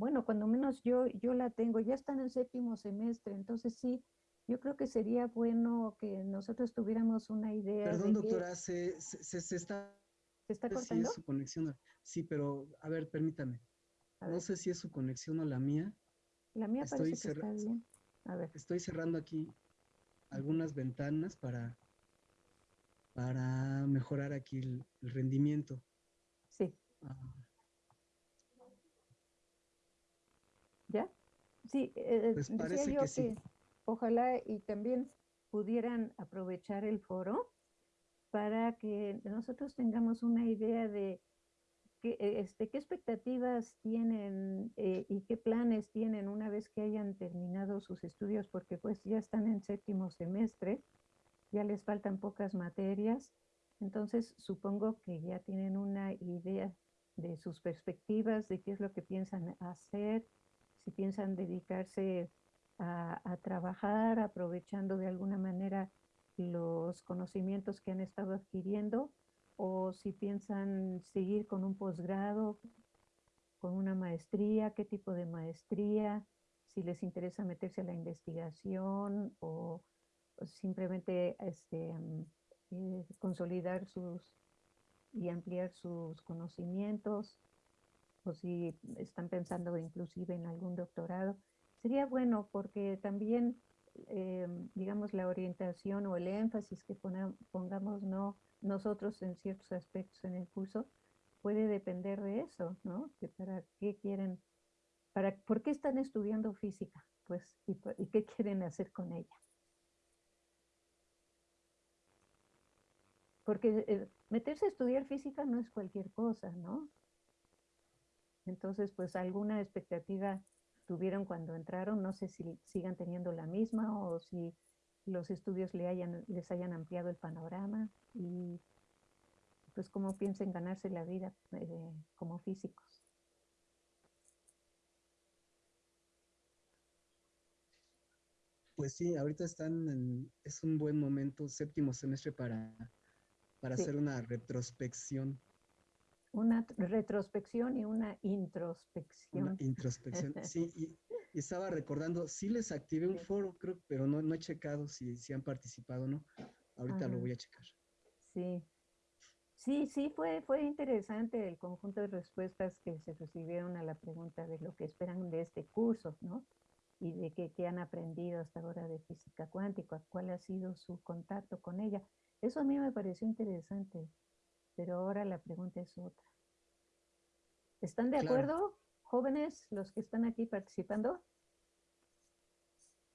bueno, cuando menos yo, yo la tengo, ya están en séptimo semestre, entonces sí, yo creo que sería bueno que nosotros tuviéramos una idea. Perdón, doctora, se, se, se, está... ¿Se está cortando? Sí, su conexión. Sí, pero a ver, permítame. no sé si es su conexión o la mía. La mía parece que está bien. A ver. Estoy cerrando aquí algunas ventanas para, para mejorar aquí el, rendimiento. Sí. Ah. ¿Ya? Sí, eh, pues parece que, sí ojalá y también pudieran aprovechar el foro para que nosotros tengamos una idea de qué, e, este, qué expectativas tienen eh, y qué planes tienen una vez que hayan terminado sus estudios, porque pues ya están en séptimo semestre, ya les faltan pocas materias, entonces supongo que ya tienen una idea de sus perspectivas, de qué es lo que piensan hacer, si piensan dedicarse a, trabajar aprovechando de alguna manera los conocimientos que han estado adquiriendo o si piensan seguir con un posgrado, con una maestría, qué tipo de maestría, si les interesa meterse a la investigación o, simplemente este, eh, consolidar sus y ampliar sus conocimientos o si están pensando inclusive en algún doctorado. Sería bueno porque también, eh, digamos, la orientación o el énfasis que pongamos no nosotros en ciertos aspectos en el curso puede depender de eso, ¿no? Que para qué quieren, para, ¿por qué están estudiando física? Pues, y, y qué quieren hacer con ella. Porque eh, meterse a estudiar física no es cualquier cosa, ¿no? Entonces, pues alguna expectativa tuvieron cuando entraron, no sé si sigan teniendo la misma o si los estudios le hayan, les hayan ampliado el panorama y pues cómo piensen ganarse la vida eh, como físicos. Pues sí, ahorita están en, es un buen momento, séptimo semestre para, para hacer una retrospección una retrospección y una introspección. Una introspección, sí, y, estaba recordando, sí les activé un foro, creo, pero no, no he checado si, si han participado o no. Ahorita lo voy a checar. Sí, sí, sí, fue, fue interesante el conjunto de respuestas que se recibieron a la pregunta de lo que esperan de este curso, ¿no? Y de qué, qué han aprendido hasta ahora de física cuántica, cuál ha sido su contacto con ella. Eso a mí me pareció interesante pero ahora la pregunta es otra. ¿Están de acuerdo, jóvenes, los que están aquí participando?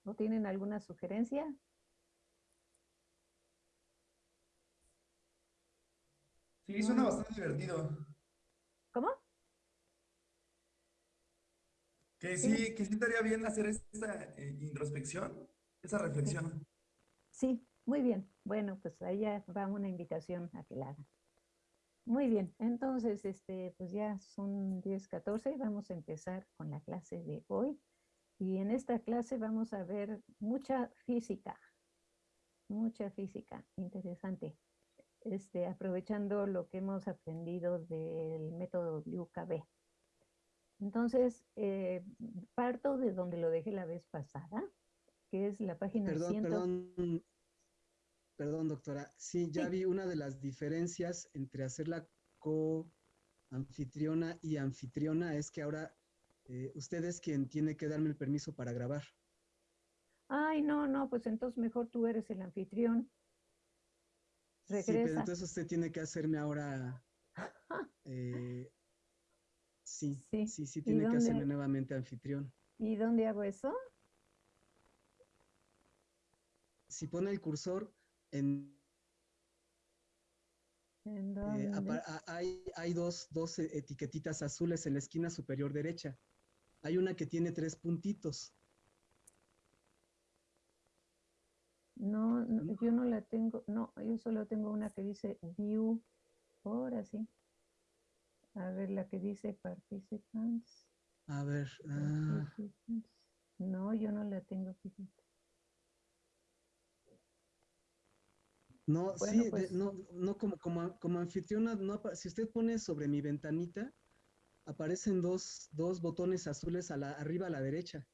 ¿No tienen alguna sugerencia? Sí, suena bastante divertido. ¿Cómo? Que sí, que sí estaría bien hacer esta eh, introspección, esa reflexión. Sí, muy bien. Bueno, pues ahí ya va una invitación a que la hagan. Muy bien, entonces, este, pues ya son 10, 14 vamos a empezar con la clase de hoy. Y en esta clase vamos a ver mucha física, mucha física, interesante. Este, aprovechando lo que hemos aprendido del método WKB. Entonces, eh, parto de donde lo dejé la vez pasada, que es la página perdón, Perdón, Perdón, doctora. Sí, ya vi una de las diferencias entre hacer la co-anfitriona y anfitriona es que ahora eh, usted es quien tiene que darme el permiso para grabar. Ay, no, no, pues entonces mejor tú eres el anfitrión. Regresa. Sí, pero entonces usted tiene que hacerme ahora... Eh, sí, sí, sí, sí, tiene que hacerme nuevamente anfitrión. ¿Y dónde hago eso? Si pone el cursor, en, eh, hay, hay dos, dos e, etiquetitas azules en la esquina superior derecha. Hay una que tiene tres puntitos. No, yo no la tengo, no, yo solo tengo una que dice view, ahora sí. A ver, la que dice participants. A ver. Ah. No, yo no la tengo, fíjate. No, sí, pues no, no como, como, como anfitriona, no, si usted pone sobre mi ventanita, aparecen dos, dos botones azules a la, arriba a la derecha.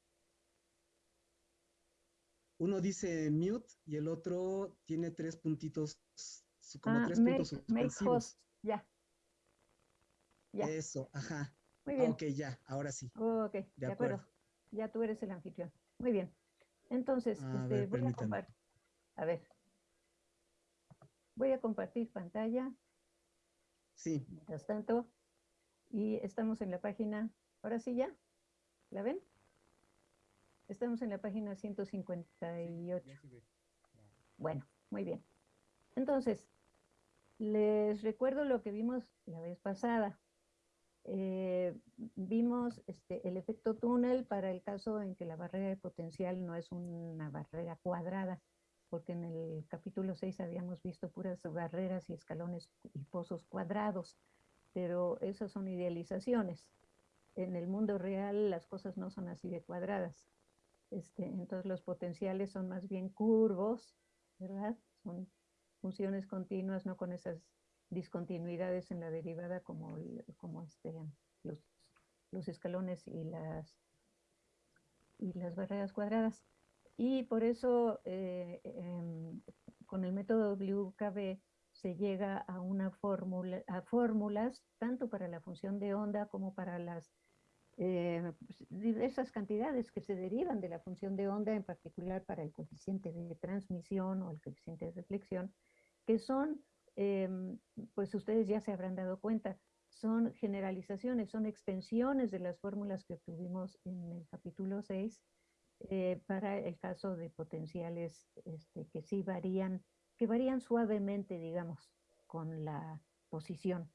Uno dice mute y el otro tiene tres puntitos, como ah, tres puntos suspensivos. ya. Ya. Eso, ajá. Muy bien. ok, ya, ahora sí. ok, de, acuerdo. Ya tú eres el anfitrión. Muy bien. Entonces, este, voy a compartir. A ver. Voy a compartir pantalla. Sí. Mientras tanto, y estamos en la página, ahora sí ya, ¿la ven? Estamos en la página 158. Bueno, muy bien. Entonces, les recuerdo lo que vimos la vez pasada. Eh, vimos este, el efecto túnel para el caso en que la barrera de potencial no es una barrera cuadrada, porque en el capítulo 6 habíamos visto puras barreras y escalones y pozos cuadrados, pero esas son idealizaciones. En el mundo real las cosas no son así de cuadradas. Este, entonces los potenciales son más bien curvos, ¿verdad? Son funciones continuas, no con esas discontinuidades en la derivada como, como este, los, los, escalones y las, y las barreras cuadradas. Y por eso eh, em, con el método WKB se llega a una fórmula, a fórmulas tanto para la función de onda como para las eh, pues, diversas cantidades que se derivan de la función de onda, en particular para el coeficiente de transmisión o el coeficiente de reflexión, que son, em, pues ustedes ya se habrán dado cuenta, son generalizaciones, son extensiones de las fórmulas que obtuvimos en el capítulo 6 eh, para el caso de potenciales este, que sí varían, que varían suavemente, digamos, con la posición.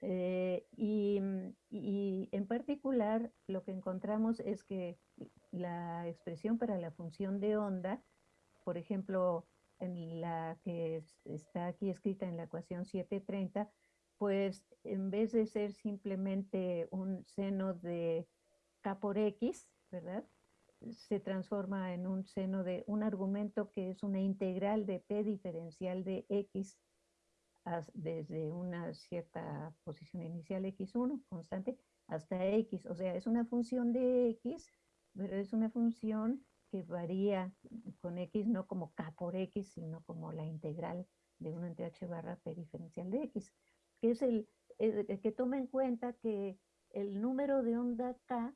Eh, mm, y, en particular lo que encontramos es que la expresión para la función de onda, por ejemplo, en la que está aquí escrita en la ecuación 730, pues en vez de ser simplemente un seno de k por x, ¿verdad? Se transforma en un seno de un argumento que es una integral de p diferencial de x desde una cierta posición inicial x1 constante hasta x, o sea, es una función de x, pero es una función que varía con x no como k por x, sino como la integral de 1 entre h barra p diferencial de x, que es el, que toma en cuenta que el número de onda k,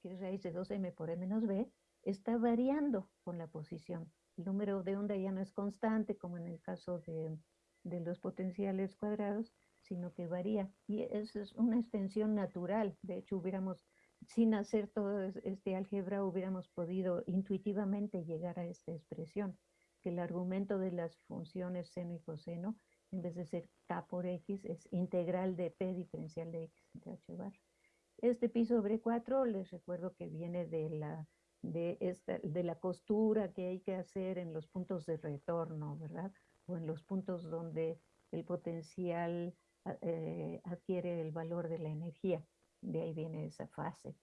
que es raíz de 2m por e menos b, está variando con la posición. El número de onda ya no es constante, como en el caso de de los potenciales cuadrados, sino que varía. Y eso es una extensión natural. De hecho, hubiéramos, sin hacer todo este álgebra, hubiéramos podido intuitivamente llegar a esta expresión, que el argumento de las funciones seno y coseno, en vez de ser k por x, es integral de p diferencial de x entre h bar. Este pi sobre 4, les recuerdo que viene de la, de, esta, de la costura que hay que hacer en los puntos de retorno, ¿verdad? en los puntos donde el potencial ah, eh, adquiere el valor de la energía. De ahí viene esa fase,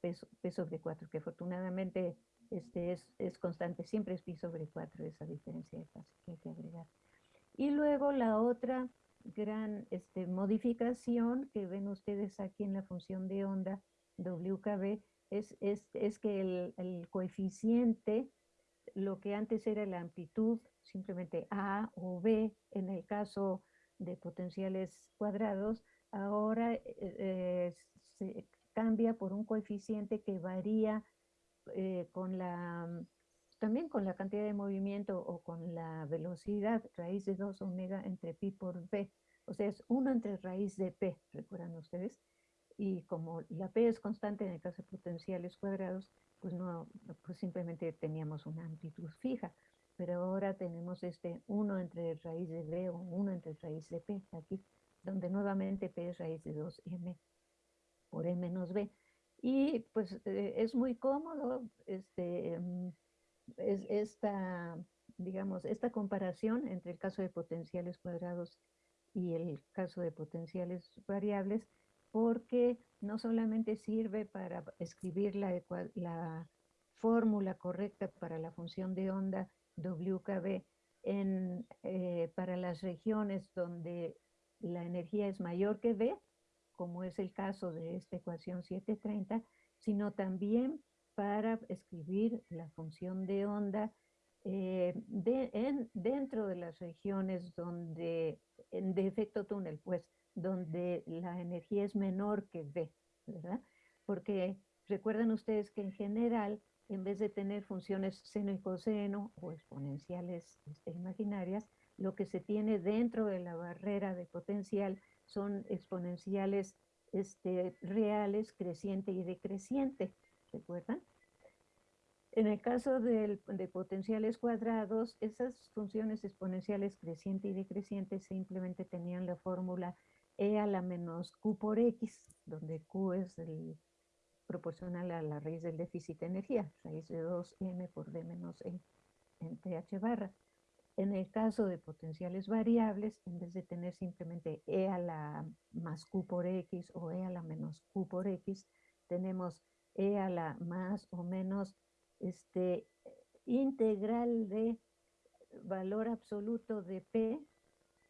P, sobre 4, que afortunadamente este es, es, constante, siempre es pi sobre 4 esa diferencia de fase que hay que agregar. Y luego la otra gran este, modificación que ven ustedes aquí en la función de onda WKB es, es, es que el, el coeficiente, lo que antes era la amplitud simplemente A o B en el caso de potenciales cuadrados, ahora eh, eh, se cambia por un coeficiente que varía eh, con la, también con la cantidad de movimiento o con la velocidad, raíz de 2 omega entre pi por b. O sea, es 1 entre raíz de p, recuerdan ustedes. Y como la p es constante en el caso de potenciales cuadrados, pues, no, pues simplemente teníamos una amplitud fija pero ahora tenemos este 1 entre raíz de b o 1 entre raíz de p aquí, donde nuevamente p es raíz de 2m por e menos b. Y pues eh, es muy cómodo este, mm, es esta, digamos, esta comparación entre el caso de potenciales cuadrados y el caso de potenciales variables, porque no solamente sirve para escribir la, la fórmula correcta para la función de onda WKB en, eh, para las regiones donde la energía es mayor que B, como es el caso de esta ecuación 730, sino también para escribir la función de onda eh, dentro de las regiones donde, de efecto túnel, pues, donde la energía es menor que V, ¿verdad? Porque recuerdan ustedes que en general, en vez de tener funciones seno y coseno o exponenciales este, imaginarias, lo que se tiene dentro de la barrera de potencial son exponenciales este, reales, creciente y decreciente, ¿recuerdan? En el caso de potenciales cuadrados, esas funciones exponenciales creciente y decreciente simplemente tenían la fórmula e a la menos q por x, donde q es proporcional a la raíz del déficit de energía, raíz de 2m por d menos e en th barra. En el caso de potenciales variables, en vez de tener simplemente e a la más q por x o e a la menos q por x, tenemos la más o menos este, integral de valor absoluto de p,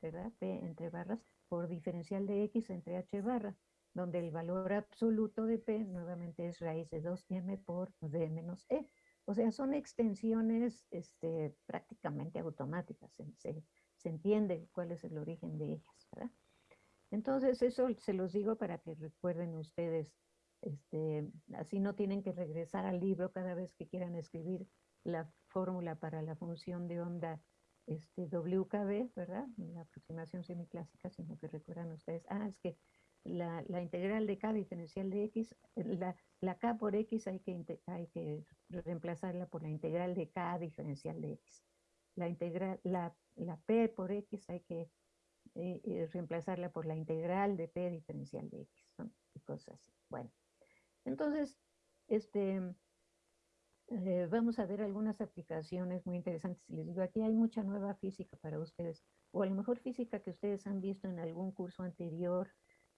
¿verdad? p entre barras, por diferencial de x entre h barra, donde el valor absoluto de p nuevamente es raíz de 2m por d menos e. O sea, son extensiones este, prácticamente automáticas, se, entiende cuál es el origen de ellas, ¿verdad? Entonces, eso se los digo para que recuerden ustedes, este, así no tienen que regresar al libro cada vez que quieran escribir la fórmula para la función de onda este, WKB, ¿verdad? La aproximación semiclásica, sino que recuerdan ustedes, ah, es que la, integral de K diferencial de X, la, la, K por X hay que, hay que reemplazarla por la integral de K diferencial de X. La, integral, la, la P por X hay que eh, eh, reemplazarla por la integral de P diferencial de X, y cosas así. Bueno, entonces, este, eh, vamos a ver algunas aplicaciones muy interesantes. Les digo, aquí hay mucha nueva física para ustedes, o a lo mejor física que ustedes han visto en algún curso anterior,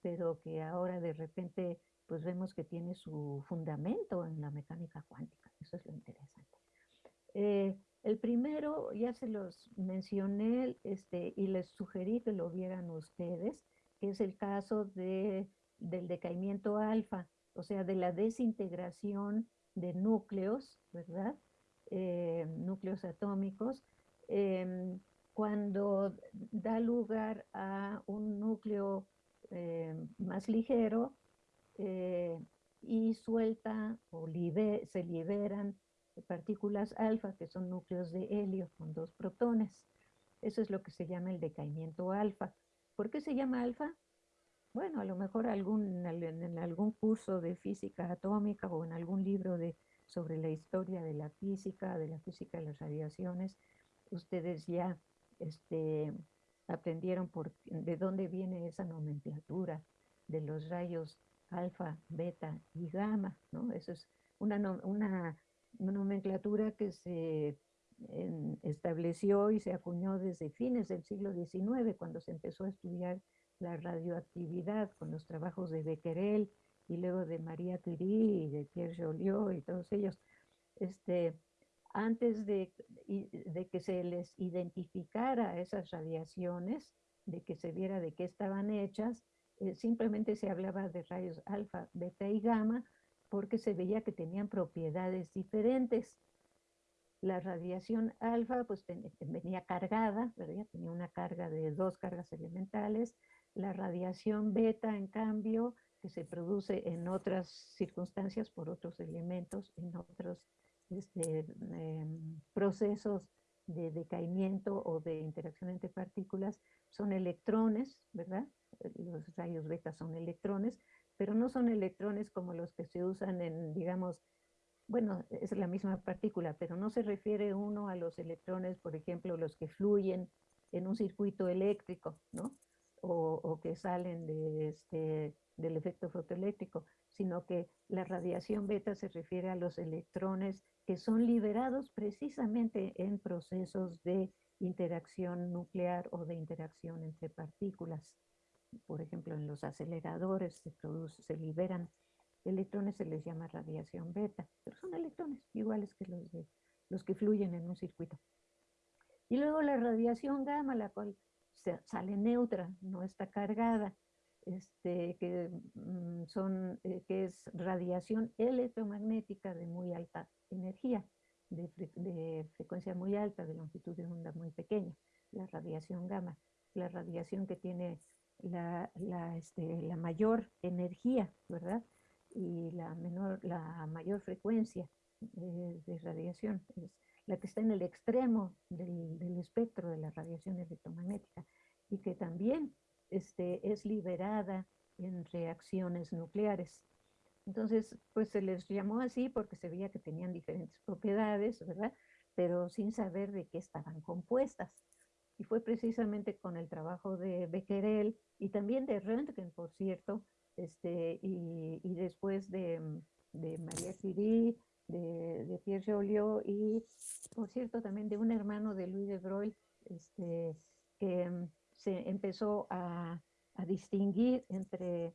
pero que ahora de repente pues vemos que tiene su fundamento en la mecánica cuántica. Eso es lo interesante. Eh, el primero, ya se los mencioné este, y les sugerí que lo vieran ustedes, que es el caso de, del decaimiento alfa, o sea, de la desintegración de núcleos, ¿verdad? Eh, núcleos atómicos, em, cuando da lugar a un núcleo eh, más ligero eh, y suelta o se liberan partículas alfa, que son núcleos de helio con dos protones. Eso es lo que se llama el decaimiento alfa. ¿Por qué se llama alfa? Bueno, a lo mejor algún, en algún curso de física atómica o en algún libro de, sobre la historia de la física, de la física de las radiaciones, ustedes ya este, aprendieron por, de dónde viene esa nomenclatura de los rayos alfa, beta y gamma, ¿no? Eso es una, una, nomenclatura que se estableció y se acuñó desde fines del siglo XIX, cuando se empezó a estudiar la radioactividad con los trabajos de Becquerel y luego de María Curie y de Pierre Joliot y todos ellos. Este, antes de, de, que se les identificara esas radiaciones, de que se viera de qué estaban hechas, eh, simplemente se hablaba de rayos alfa, beta y gamma, porque se veía que tenían propiedades diferentes. La radiación alfa pues venía cargada, ¿verdad? tenía una carga de dos cargas elementales. La radiación beta, en cambio, que se produce en otras circunstancias por otros elementos, en otros este, em, procesos de decaimiento o de interacción entre partículas son electrones, ¿verdad? Los rayos beta son electrones, pero no son electrones como los que se usan en, digamos, bueno, es la misma partícula, pero no se refiere uno a los electrones, por ejemplo, los que fluyen en un circuito eléctrico, ¿no? O, que salen este, del efecto fotoeléctrico, sino que la radiación beta se refiere a los electrones que son liberados precisamente en procesos de interacción nuclear o de interacción entre partículas. Por ejemplo, en los aceleradores se, produce, se liberan electrones, se les llama radiación beta, pero son electrones iguales que los, los que fluyen en un circuito. Y luego la radiación gamma, la cual sale neutra, no está cargada. este, que, mm, son, eh, que es radiación electromagnética de muy alta energía, de, frecuencia muy alta, de longitud de onda muy pequeña, la radiación gamma, la radiación que tiene la, la, este, la mayor energía, ¿verdad? Y la, menor, la mayor frecuencia de, de radiación, es la que está en el extremo del, del espectro de la radiación electromagnética y que también este, es liberada en reacciones nucleares. Entonces, pues se les llamó así porque se veía que tenían diferentes propiedades, ¿verdad? Pero sin saber de qué estaban compuestas. Y fue precisamente con el trabajo de Becquerel y también de Röntgen, por cierto, este, y, y después de, de María Curie, de, Pierre Joliot y, por cierto, también de un hermano de Louis de Broglie, este, que se empezó a, distinguir entre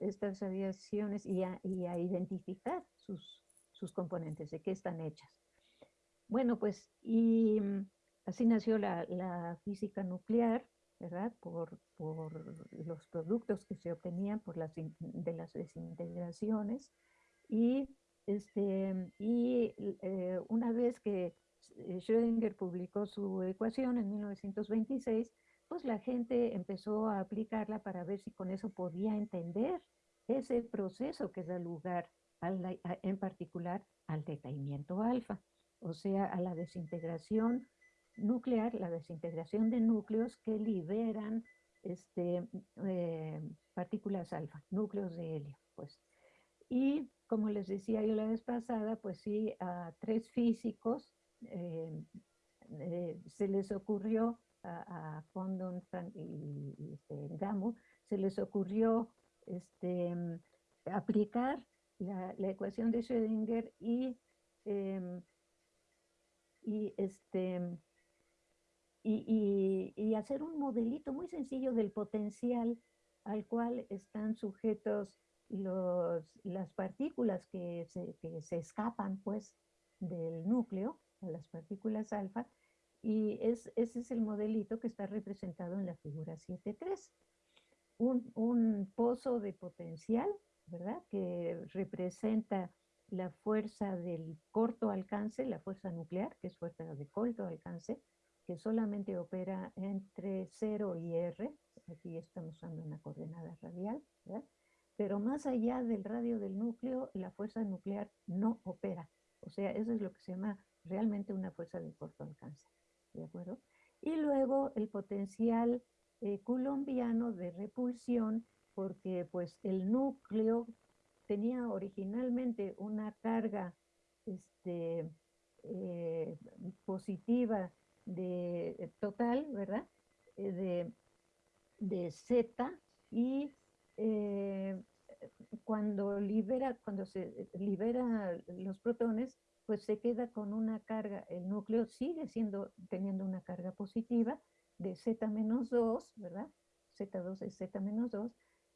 estas radiaciones y a, identificar sus, sus, componentes, de qué están hechas. Bueno, pues, y mm, así nació la, física nuclear, ¿verdad? Por, los productos que se obtenían por las, de las desintegraciones. Y, este, y eh, una vez que eh, Schrödinger publicó su ecuación en 1926, pues la gente empezó a aplicarla para ver si con eso podía entender ese proceso que da lugar en particular al decaimiento alfa, o sea, a la desintegración nuclear, la desintegración de núcleos que liberan este, eh, partículas alfa, núcleos de helio, pues. Y como les decía yo la vez pasada, pues sí, a tres físicos eh, eh, se les ocurrió a, Condon y, este, Gamow, se les ocurrió este, aplicar la, ecuación de Schrödinger y, em, y, este, y, y, hacer un modelito muy sencillo del potencial al cual están sujetos las partículas que se, que se escapan pues del núcleo, las partículas alfa, y es, ese es el modelito que está representado en la figura 7.3. Un, un pozo de potencial, ¿verdad? Que representa la fuerza del corto alcance, la fuerza nuclear, que es fuerza de corto alcance, que solamente opera entre 0 y R, aquí estamos usando una coordenada radial, ¿verdad? Pero más allá del radio del núcleo, la fuerza nuclear no opera. O sea, eso es lo que se llama realmente una fuerza de corto alcance. ¿de acuerdo? Y luego el potencial eh, colombiano de repulsión, porque pues el núcleo tenía originalmente una carga este, eh, positiva de eh, total, ¿verdad? de, de Z y cuando libera, cuando se libera los protones, pues se queda con una carga, el núcleo sigue siendo, teniendo una carga positiva de Z-2, ¿verdad? Z2 es Z-2,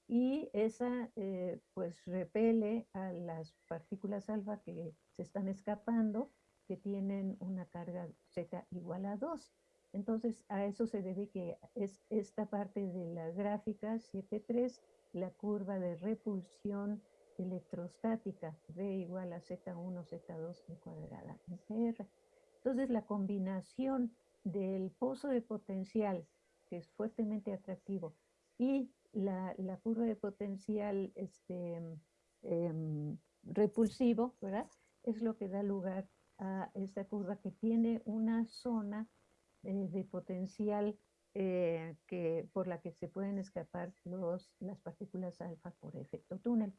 y esa eh, pues repele a las partículas alfa que se están escapando, que tienen una carga Z igual a 2. Entonces a eso se debe que es esta parte de la gráfica 7.3, la curva de repulsión electrostática, V igual a Z1, Z2 en cuadrada R. Entonces la combinación del pozo de potencial, que es fuertemente atractivo, y la, curva de potencial este, em, repulsivo, ¿verdad? Es lo que da lugar a esta curva que tiene una zona eh, de potencial eh, que, por la que se pueden escapar los, las partículas alfa por efecto túnel.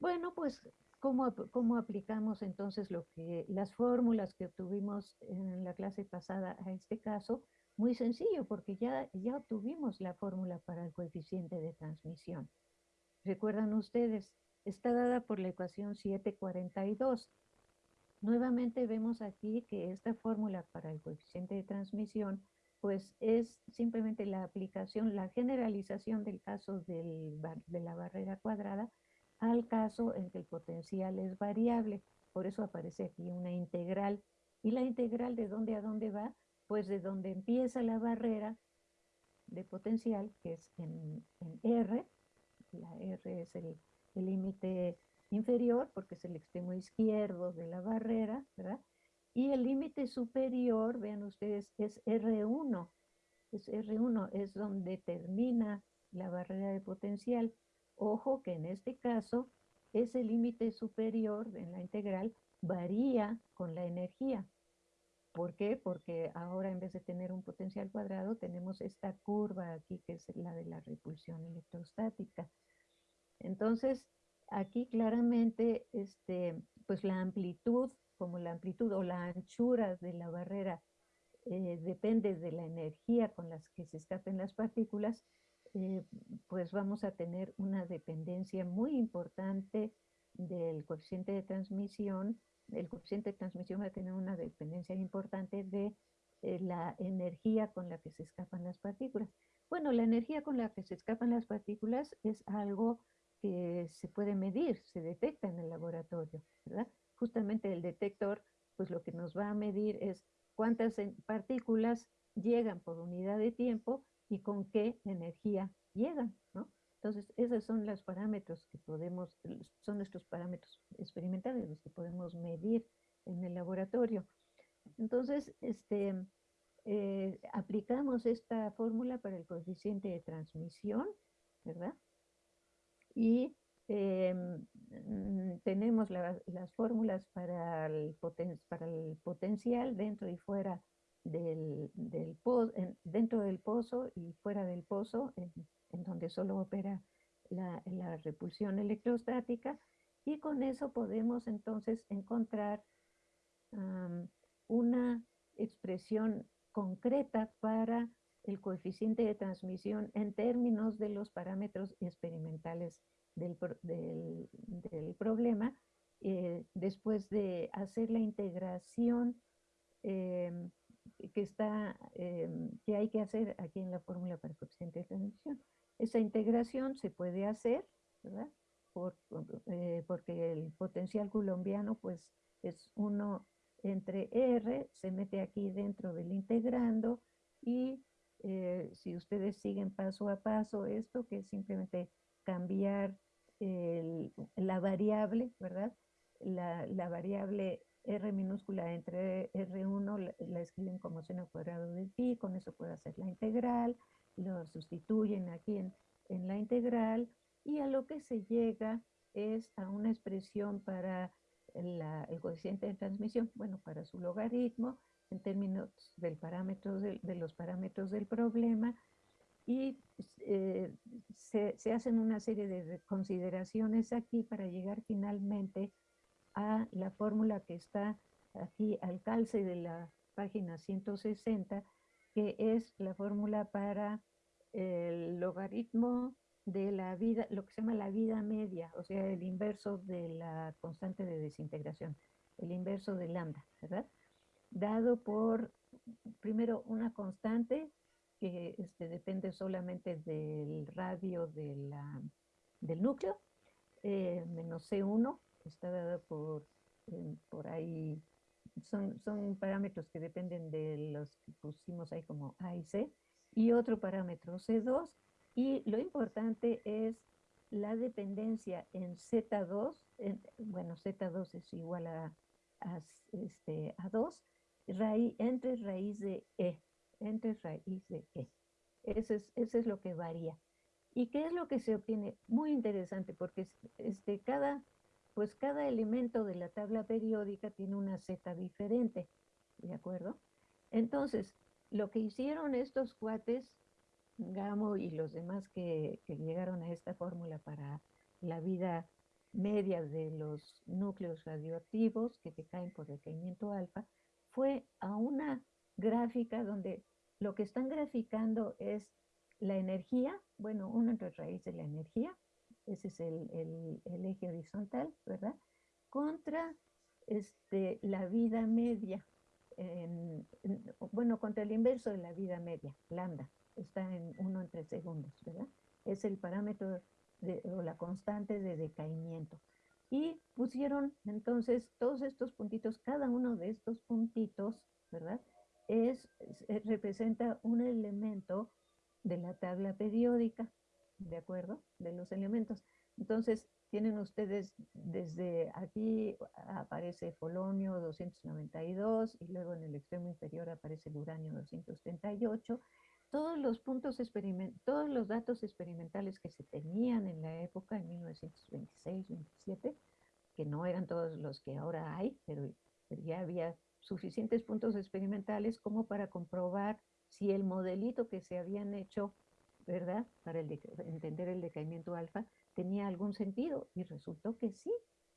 Bueno, pues, ¿cómo, ¿cómo, aplicamos entonces lo que, las fórmulas que obtuvimos en la clase pasada a este caso? Muy sencillo, porque ya, ya obtuvimos la fórmula para el coeficiente de transmisión. ¿Recuerdan ustedes? Está dada por la ecuación 742. Nuevamente vemos aquí que esta fórmula para el coeficiente de transmisión pues es simplemente la aplicación, la generalización del caso de la barrera cuadrada al caso en que el potencial es variable. Por eso aparece aquí una integral. ¿Y la integral de dónde a dónde va? Pues de donde empieza la barrera, de potencial, que es en, R, la R es el límite inferior, porque es el extremo izquierdo de la barrera, ¿verdad? Y el límite superior, vean ustedes, es R1. Es R1, es donde termina la barrera de potencial. Ojo que en este caso, ese límite superior en la integral varía con la energía. ¿Por qué? Porque ahora en vez de tener un potencial cuadrado, tenemos esta curva aquí, que es la de la repulsión electrostática. Entonces, aquí claramente, este, pues la amplitud, como la amplitud o la anchura de la barrera eh, depende de la energía con las que se escapen las partículas, eh, pues vamos a tener una dependencia muy importante del coeficiente de transmisión. El coeficiente de transmisión va a tener una dependencia importante de eh, la energía con la que se escapan las partículas. Bueno, la energía con la que se escapan las partículas es algo que se puede medir, se detecta en el laboratorio, ¿verdad? Justamente el detector, pues lo que nos va a medir es cuántas partículas llegan por unidad de tiempo y con qué energía llegan, ¿no? Entonces, esos son los parámetros que podemos, son nuestros parámetros experimentales, los que podemos medir en el laboratorio. Entonces, este, eh, aplicamos esta fórmula para el coeficiente de transmisión, ¿verdad? y em, mm, tenemos las fórmulas para el, potencial dentro y fuera del, del dentro del pozo y fuera del pozo, en, donde solo opera la, repulsión electrostática, y con eso podemos entonces encontrar una expresión concreta para el coeficiente de transmisión en términos de los parámetros experimentales del, problema, eh, después de hacer la integración em, que, está, em, que hay que hacer aquí en la fórmula para coeficiente de transmisión. Esa integración se puede hacer, ¿verdad? Eh, porque el potencial colombiano pues es uno entre R, se mete aquí dentro del integrando y eh, si ustedes siguen paso a paso esto, que es simplemente cambiar la variable, ¿verdad? La, variable R minúscula entre R1 la, escriben como seno cuadrado de pi, con eso puede hacer la integral, lo sustituyen aquí en, en la integral, y a lo que se llega es a una expresión para el coeficiente de transmisión, bueno, para su logaritmo, en términos del parámetro de, los parámetros del problema y eh, se, se, hacen una serie de consideraciones aquí para llegar finalmente a la fórmula que está aquí al calce de la página 160, que es la fórmula para el logaritmo de la vida, lo que se llama la vida media, o sea, el inverso de la constante de desintegración, el inverso de lambda, ¿verdad? dado por, primero, una constante que este, depende solamente del radio de la, del núcleo, eh, menos C1, está dado por, eh, por ahí, son, son parámetros que dependen de los que pusimos ahí como A y C, y otro parámetro C2, y lo importante es la dependencia en Z2, bueno, Z2 es igual a, a, este, a 2, raíz, entre raíz de E, entre raíz de E. Eso es, es lo que varía. ¿Y qué es lo que se obtiene? Muy interesante, porque este, cada, pues cada elemento de la tabla periódica tiene una Z diferente, ¿de acuerdo? Entonces, lo que hicieron estos cuates, Gamo y los demás que, llegaron a esta fórmula para la vida media de los núcleos radioactivos que te caen por decaimiento alfa, fue a una gráfica donde lo que están graficando es la energía, bueno, uno entre raíz de la energía, ese es el, eje horizontal, ¿verdad? Contra este, la vida media, bueno, contra el inverso de la vida media, lambda, está en uno entre segundos, ¿verdad? Es el parámetro de, o la constante de decaimiento y pusieron entonces todos estos puntitos, cada uno de estos puntitos, ¿verdad? Es, representa un elemento de la tabla periódica, ¿de acuerdo? De los elementos. Entonces, tienen ustedes desde aquí aparece polonio 292 y luego en el extremo inferior aparece el uranio 238. Todos los puntos todos los datos experimentales que se tenían en la época, en 1926-27, que no eran todos los que ahora hay, pero ya había suficientes puntos experimentales como para comprobar si el modelito que se habían hecho, ¿verdad? Para entender el decaimiento alfa, tenía algún sentido. Y resultó que sí,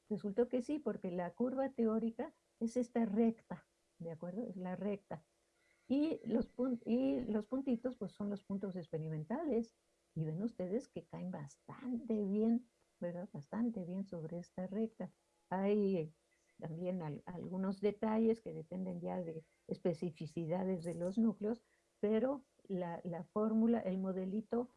resultó que sí, porque la curva teórica es esta recta, ¿de acuerdo? Es la recta. Y los, y los puntitos, pues son los puntos experimentales. Y ven ustedes que caen bastante bien, ¿verdad? Bastante bien sobre esta recta. Hay también algunos detalles que dependen ya de especificidades de los núcleos, pero la, la fórmula, el modelito,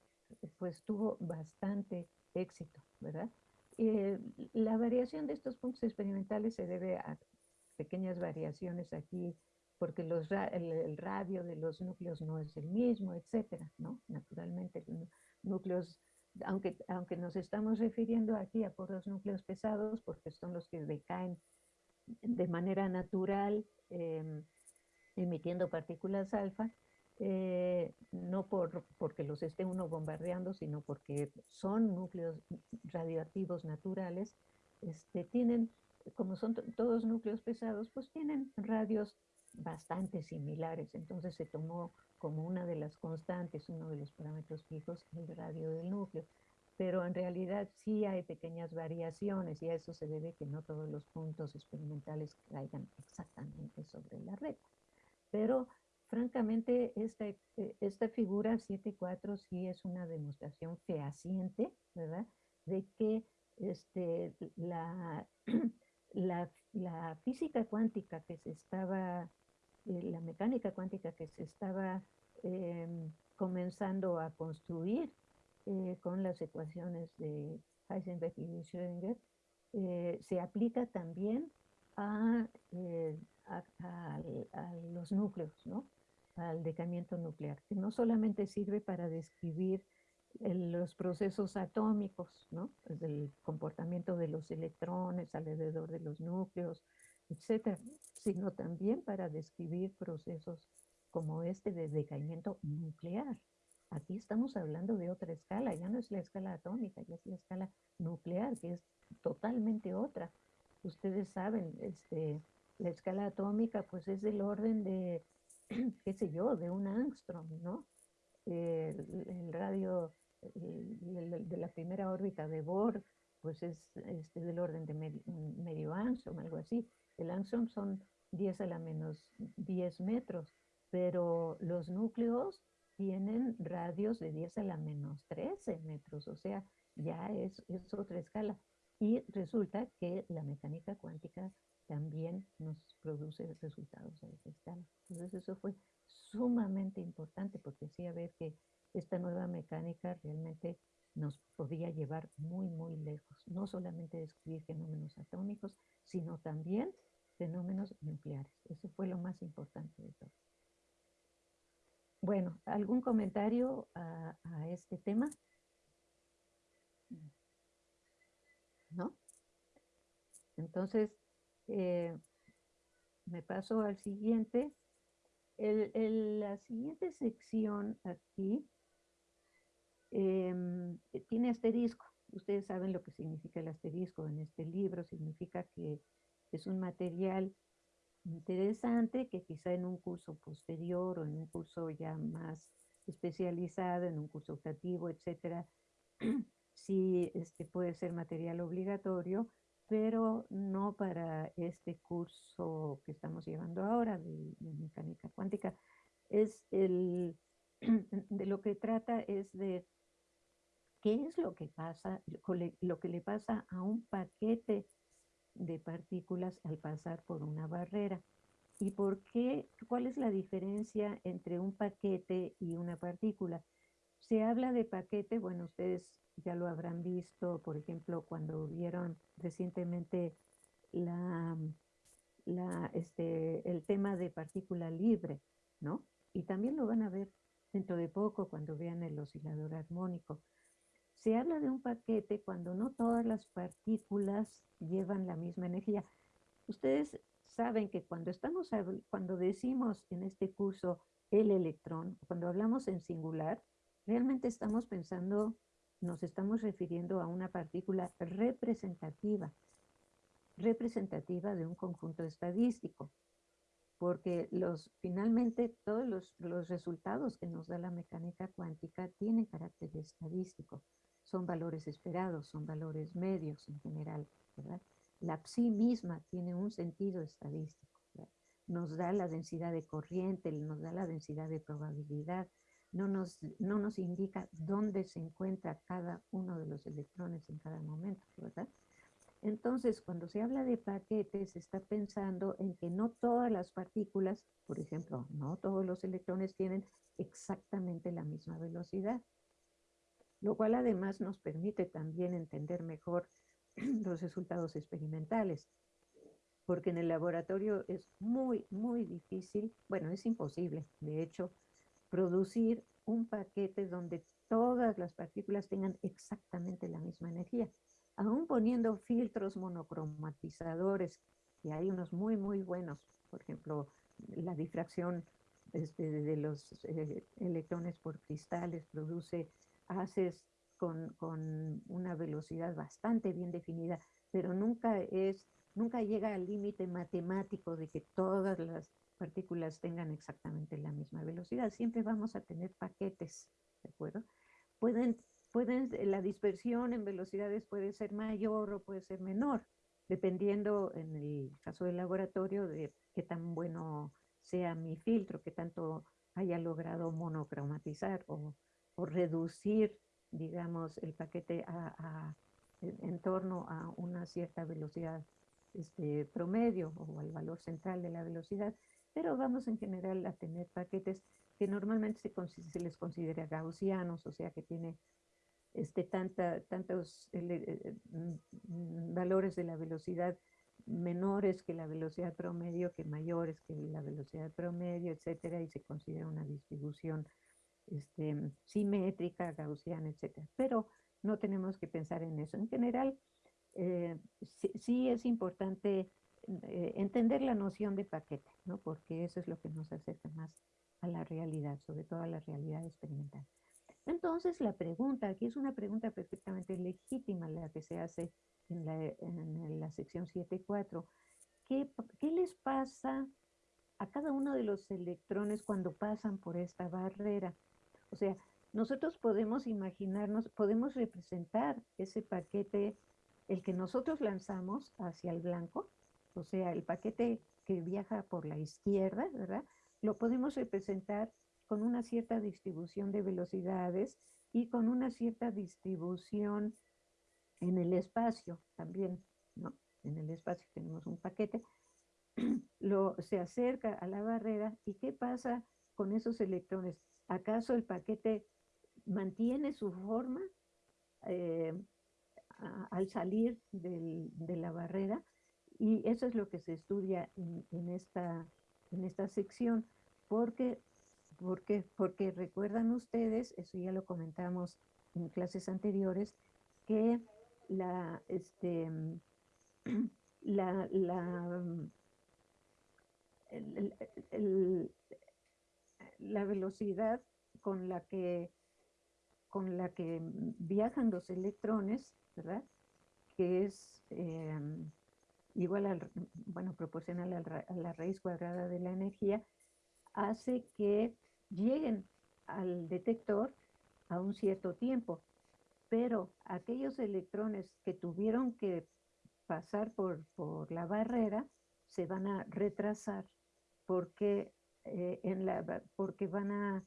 pues tuvo bastante éxito, ¿verdad? Eh, la variación de estos puntos experimentales se debe a pequeñas variaciones aquí, porque los, el, radio de los núcleos no es el mismo, etcétera, ¿no? Naturalmente, núcleos, aunque, aunque nos estamos refiriendo aquí a por los núcleos pesados, porque son los que decaen de manera natural, em, emitiendo partículas alfa, eh, no por, porque los esté uno bombardeando, sino porque son núcleos radioactivos naturales, este, tienen, como son todos núcleos pesados, pues tienen radios bastante similares. Entonces se tomó como una de las constantes, uno de los parámetros fijos, el radio del núcleo. Pero en realidad sí hay pequeñas variaciones y a eso se debe que no todos los puntos experimentales caigan exactamente sobre la red. Pero francamente, esta, eh, esta figura 7.4 sí es una demostración fehaciente, ¿verdad? De que este, la, la, física cuántica que se estaba, eh, la mecánica cuántica que se estaba em, comenzando a construir eh, con las ecuaciones de Heisenberg y Schrödinger, se aplica también a, a, los núcleos, ¿no? al decaimiento nuclear, que no solamente sirve para describir los procesos atómicos, ¿no? el comportamiento de los electrones alrededor de los núcleos, etcétera, sino también para describir procesos como este de decaimiento nuclear. Aquí estamos hablando de otra escala, ya no es la escala atómica, ya es la escala nuclear, que es totalmente otra. Ustedes saben, este, la escala atómica pues es del orden de qué sé yo, de un angstrom, ¿no? el, radio de la primera órbita de Bohr, pues es este, del orden de medio, angstrom, algo así. El angstrom son 10 a la menos 10 metros, pero los núcleos tienen radios de 10 a la menos 13 metros, o sea, ya es, es otra escala. Y resulta que la mecánica cuántica también nos produce resultados a esa escala. Entonces eso fue sumamente importante porque hacía ver que esta nueva mecánica realmente nos podía llevar muy, muy lejos. No solamente describir fenómenos atómicos, sino también fenómenos nucleares. Eso fue lo más importante de todo. Bueno, ¿algún comentario a, este tema? ¿No? Entonces, eh, me paso al siguiente. la siguiente sección aquí em, tiene asterisco. Ustedes saben lo que significa el asterisco en este libro. Significa que es un material interesante que quizá en un curso posterior o en un curso ya más especializado, en un curso optativo, etcétera, sí este, puede ser material obligatorio, pero no para este curso que estamos llevando ahora de, mecánica cuántica. Es el, de lo que trata es de qué es lo que pasa, lo que le pasa a un paquete de partículas al pasar por una barrera. ¿Y por qué? ¿Cuál es la diferencia entre un paquete y una partícula? Se habla de paquete, bueno, ustedes ya lo habrán visto, por ejemplo, cuando vieron recientemente la, este, el tema de partícula libre, ¿no? Y también lo van a ver dentro de poco cuando vean el oscilador armónico. Se habla de un paquete cuando no todas las partículas llevan la misma energía. Ustedes saben que cuando estamos, cuando decimos en este curso el electrón, cuando hablamos en singular, realmente estamos pensando, nos estamos refiriendo a una partícula representativa, representativa de un conjunto estadístico, porque los, finalmente todos los, los resultados que nos da la mecánica cuántica tienen carácter estadístico, son valores esperados, son valores medios en general, ¿verdad? La psi misma tiene un sentido estadístico, nos da la densidad de corriente, nos da la densidad de probabilidad, no nos, no nos indica dónde se encuentra cada uno de los electrones en cada momento, ¿verdad? Entonces, cuando se habla de paquetes, se está pensando en que no todas las partículas, por ejemplo, no todos los electrones tienen exactamente la misma velocidad, lo cual además nos permite también entender mejor los resultados experimentales, porque en el laboratorio es muy, muy difícil, bueno, es imposible, de hecho, producir un paquete donde todas las partículas tengan exactamente la misma energía. Aún poniendo filtros monocromatizadores, y hay unos muy, muy buenos, por ejemplo, la difracción este, de los eh, electrones por cristales produce haces con, con, una velocidad bastante bien definida, pero nunca es, nunca llega al límite matemático de que todas las partículas tengan exactamente la misma velocidad. Siempre vamos a tener paquetes, ¿de acuerdo? Pueden, pueden, la dispersión en velocidades puede ser mayor o puede ser menor, dependiendo en el caso del laboratorio de qué tan bueno sea mi filtro, qué tanto haya logrado monocromatizar o, o reducir, digamos, el paquete a, en, torno a una cierta velocidad este, promedio o al valor central de la velocidad pero vamos en general a tener paquetes que normalmente se, les considera gaussianos, o sea que tiene este, tanta, tantos eh, mm, valores de la velocidad menores que la velocidad promedio, que mayores que la velocidad promedio, etcétera, y se considera una distribución este, simétrica, gaussiana, etcétera. Pero no tenemos que pensar en eso. En general, eh, sí, es importante eh, entender la noción de paquete, ¿no? porque eso es lo que nos acerca más a la realidad, sobre todo a la realidad experimental. Entonces la pregunta, aquí es una pregunta perfectamente legítima la que se hace en la, en la sección 7.4, ¿qué, ¿qué les pasa a cada uno de los electrones cuando pasan por esta barrera? O sea, nosotros podemos imaginarnos, podemos representar ese paquete, el que nosotros lanzamos hacia el blanco, o sea, el paquete que viaja por la izquierda, ¿verdad? Lo podemos representar con una cierta distribución de velocidades y con una cierta distribución en el espacio también, ¿no? En el espacio tenemos un paquete, lo, se acerca a la barrera y ¿qué pasa con esos electrones? ¿Acaso el paquete mantiene su forma eh, al salir de la barrera? Y eso es lo que se estudia en, esta, en esta sección, porque, porque, porque recuerdan ustedes, eso ya lo comentamos en clases anteriores, que la, este, la, la, la velocidad con la que con la que viajan los electrones, ¿verdad? Que es em, igual al, bueno, proporcional a la raíz cuadrada de la energía, hace que lleguen al detector a un cierto tiempo. Pero aquellos electrones que tuvieron que pasar por, por la barrera se van a retrasar porque, eh, en la, porque van a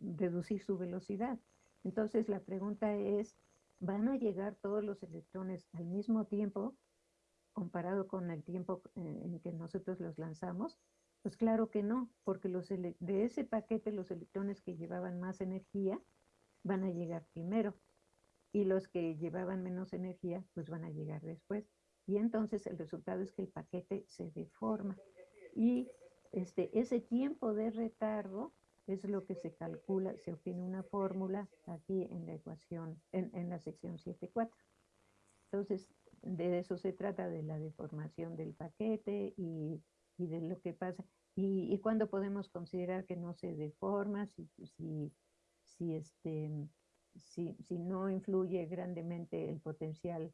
reducir su velocidad. Entonces la pregunta es, ¿van a llegar todos los electrones al mismo tiempo comparado con el tiempo eh, en que nosotros los lanzamos? Pues claro que no, porque los de ese paquete los electrones que llevaban más energía van a llegar primero y los que llevaban menos energía pues van a llegar después. Y entonces el resultado es que el paquete se deforma. Y este, ese tiempo de retardo es lo que se calcula, se obtiene una fórmula aquí en la ecuación, en, la sección 7.4. Entonces, de eso se trata, de la deformación del paquete y, de lo que pasa. Y, y cuándo podemos considerar que no se deforma, si, si, si, este, si, si no influye grandemente el potencial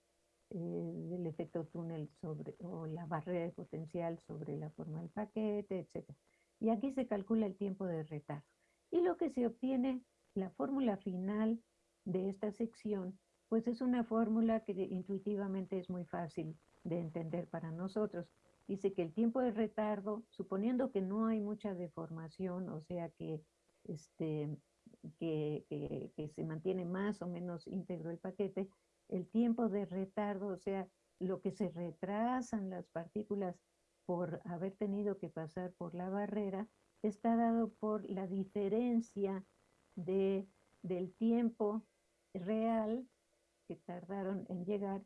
eh, del efecto túnel sobre, o la barrera de potencial sobre la forma del paquete, etc. Y aquí se calcula el tiempo de retardo. Y lo que se obtiene, la fórmula final de esta sección, pues es una fórmula que intuitivamente es muy fácil de entender para nosotros. Dice que el tiempo de retardo, suponiendo que no hay mucha deformación, o sea que, este, que, que se mantiene más o menos íntegro el paquete, el tiempo de retardo, o sea, lo que se retrasan las partículas por haber tenido que pasar por la barrera, está dado por la diferencia de, del tiempo real que tardaron en llegar